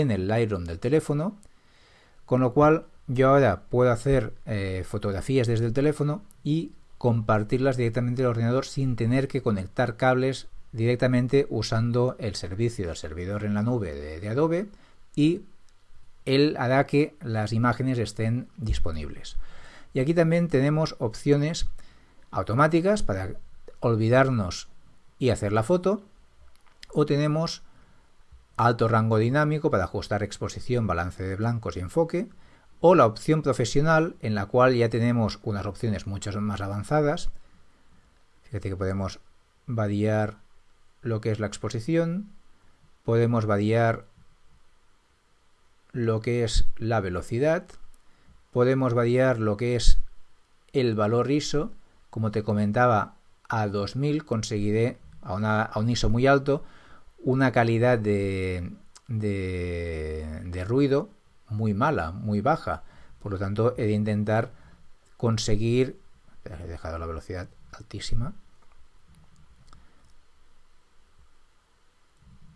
en el Lightroom del teléfono, con lo cual yo ahora puedo hacer eh, fotografías desde el teléfono y compartirlas directamente al ordenador sin tener que conectar cables directamente usando el servicio del servidor en la nube de, Adobe y él hará que las imágenes estén disponibles. Y aquí también tenemos opciones automáticas para olvidarnos y hacer la foto o tenemos alto rango dinámico para ajustar exposición, balance de blancos y enfoque o la opción profesional en la cual ya tenemos unas opciones mucho más avanzadas. Fíjate que podemos variar lo que es la exposición, podemos variar lo que es la velocidad, podemos variar lo que es el valor ISO, como te comentaba, a 2000 conseguiré a, un ISO muy alto una calidad de, de ruido muy mala, muy baja. Por lo tanto, he de intentar conseguir... He dejado la velocidad altísima.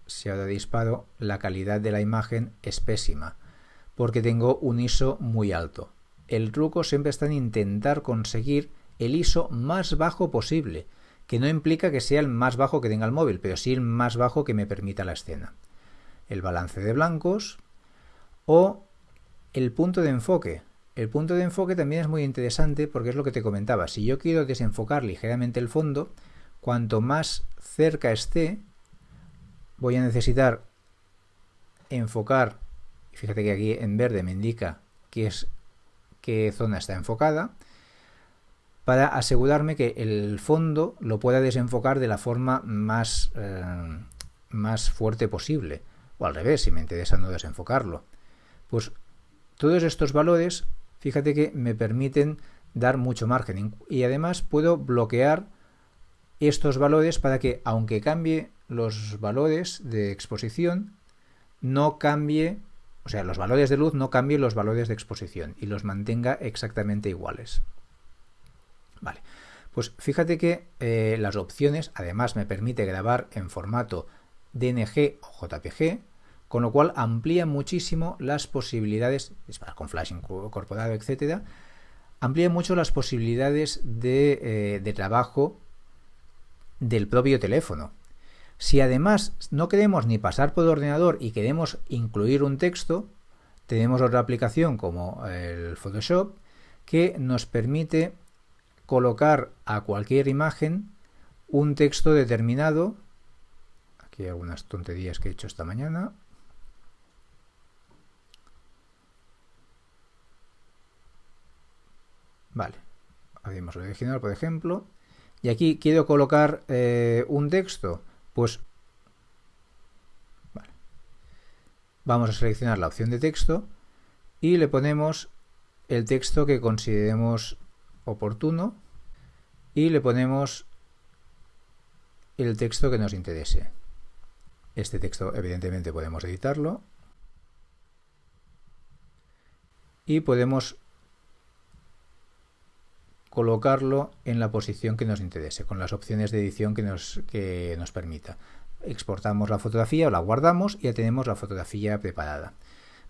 Si ahora disparo, la calidad de la imagen es pésima, porque tengo un ISO muy alto. El truco siempre está en intentar conseguir el ISO más bajo posible, que no implica que sea el más bajo que tenga el móvil, pero sí el más bajo que me permita la escena. El balance de blancos o el punto de enfoque. el punto de enfoque también es muy interesante porque es lo que te comentaba. Si yo quiero desenfocar ligeramente el fondo, cuanto más cerca esté, voy a necesitar enfocar, fíjate que aquí en verde me indica qué, es, qué zona está enfocada, para asegurarme que el fondo lo pueda desenfocar de la forma más, eh, más fuerte posible. O al revés, si me interesa no desenfocarlo. Pues todos estos valores fíjate que me permiten dar mucho margen y además puedo bloquear estos valores para que aunque cambie los valores de exposición no cambie o sea los valores de luz no cambien los valores de exposición y los mantenga exactamente iguales pues fíjate que eh, las opciones además me permite grabar en formato DNG o JPG con lo cual amplía muchísimo las posibilidades, con flash incorporado, etcétera, amplía mucho las posibilidades de, eh, trabajo del propio teléfono. Si además no queremos ni pasar por ordenador y queremos incluir un texto, tenemos otra aplicación como el Photoshop que nos permite colocar a cualquier imagen un texto determinado. Aquí hay algunas tonterías que he hecho esta mañana. Vale, abrimos el original, por ejemplo. Y aquí quiero colocar eh, un texto. Pues vale. vamos a seleccionar la opción de texto y le ponemos el texto que consideremos oportuno y le ponemos el texto que nos interese. Este texto evidentemente podemos editarlo y podemos colocarlo en la posición que nos interese, con las opciones de edición que nos, que nos permita. Exportamos la fotografía o la guardamos y ya tenemos la fotografía preparada.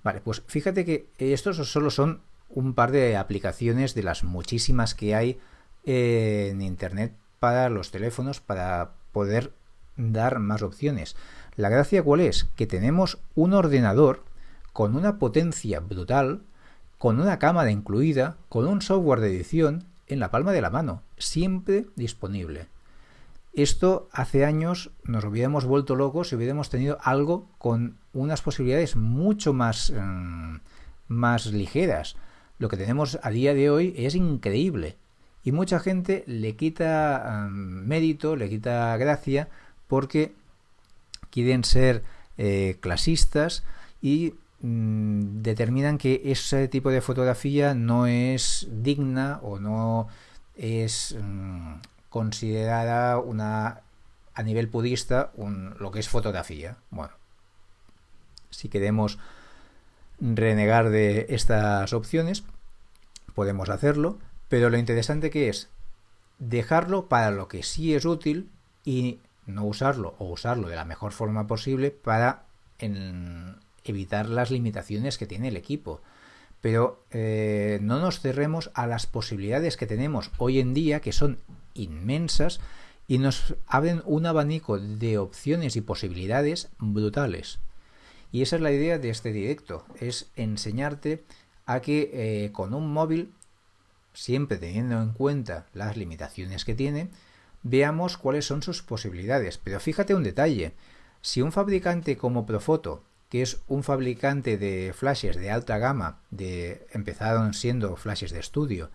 Vale, pues fíjate que estos solo son un par de aplicaciones de las muchísimas que hay en Internet para los teléfonos para poder dar más opciones. La gracia cuál es? Que tenemos un ordenador con una potencia brutal, con una cámara incluida, con un software de edición en la palma de la mano, siempre disponible. Esto hace años nos hubiéramos vuelto locos si hubiéramos tenido algo con unas posibilidades mucho más, mm, más ligeras. Lo que tenemos a día de hoy es increíble y mucha gente le quita mérito, le quita gracia porque quieren ser eh, clasistas y Mm, determinan que ese tipo de fotografía no es digna o no es mm, considerada una a nivel pudista lo que es fotografía. Bueno, si queremos renegar de estas opciones, podemos hacerlo, pero lo interesante que es dejarlo para lo que sí es útil y no usarlo o usarlo de la mejor forma posible para evitar las limitaciones que tiene el equipo. Pero eh, no nos cerremos a las posibilidades que tenemos hoy en día, que son inmensas, y nos abren un abanico de opciones y posibilidades brutales. Y esa es la idea de este directo, es enseñarte a que eh, con un móvil, siempre teniendo en cuenta las limitaciones que tiene, veamos cuáles son sus posibilidades. Pero fíjate un detalle, si un fabricante como Profoto que es un fabricante de flashes de alta gama, de empezaron siendo flashes de estudio,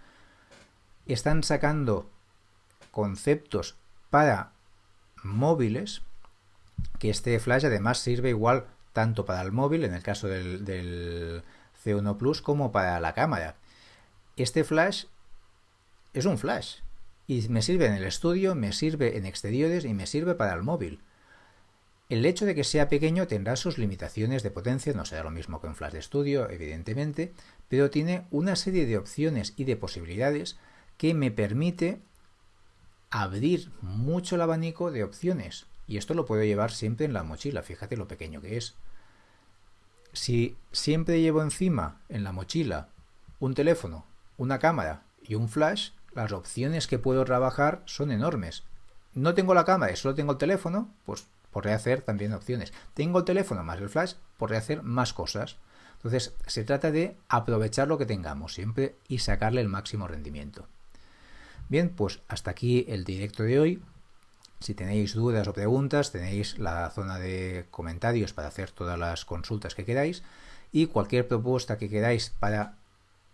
están sacando conceptos para móviles, que este flash además sirve igual tanto para el móvil, en el caso del, del C1 Plus, como para la cámara. Este flash es un flash y me sirve en el estudio, me sirve en exteriores y me sirve para el móvil. El hecho de que sea pequeño tendrá sus limitaciones de potencia, no será lo mismo que un flash de estudio, evidentemente, pero tiene una serie de opciones y de posibilidades que me permite abrir mucho el abanico de opciones. Y esto lo puedo llevar siempre en la mochila, fíjate lo pequeño que es. Si siempre llevo encima en la mochila un teléfono, una cámara y un flash, las opciones que puedo trabajar son enormes. No tengo la cámara y solo tengo el teléfono, pues por rehacer también opciones. Tengo el teléfono más el flash por rehacer más cosas. Entonces, se trata de aprovechar lo que tengamos siempre y sacarle el máximo rendimiento. Bien, pues hasta aquí el directo de hoy. Si tenéis dudas o preguntas, tenéis la zona de comentarios para hacer todas las consultas que queráis y cualquier propuesta que queráis para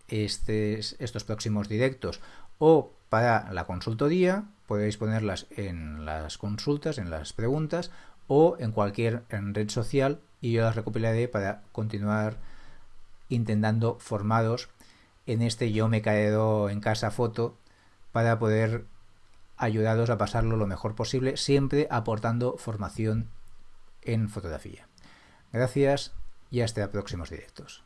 estos próximos directos o para la consultoría, podéis ponerlas en las consultas, en las preguntas o en cualquier red social y yo las recopilaré para continuar intentando formados en este yo me caído en casa foto para poder ayudaros a pasarlo lo mejor posible, siempre aportando formación en fotografía. Gracias y hasta próximos directos.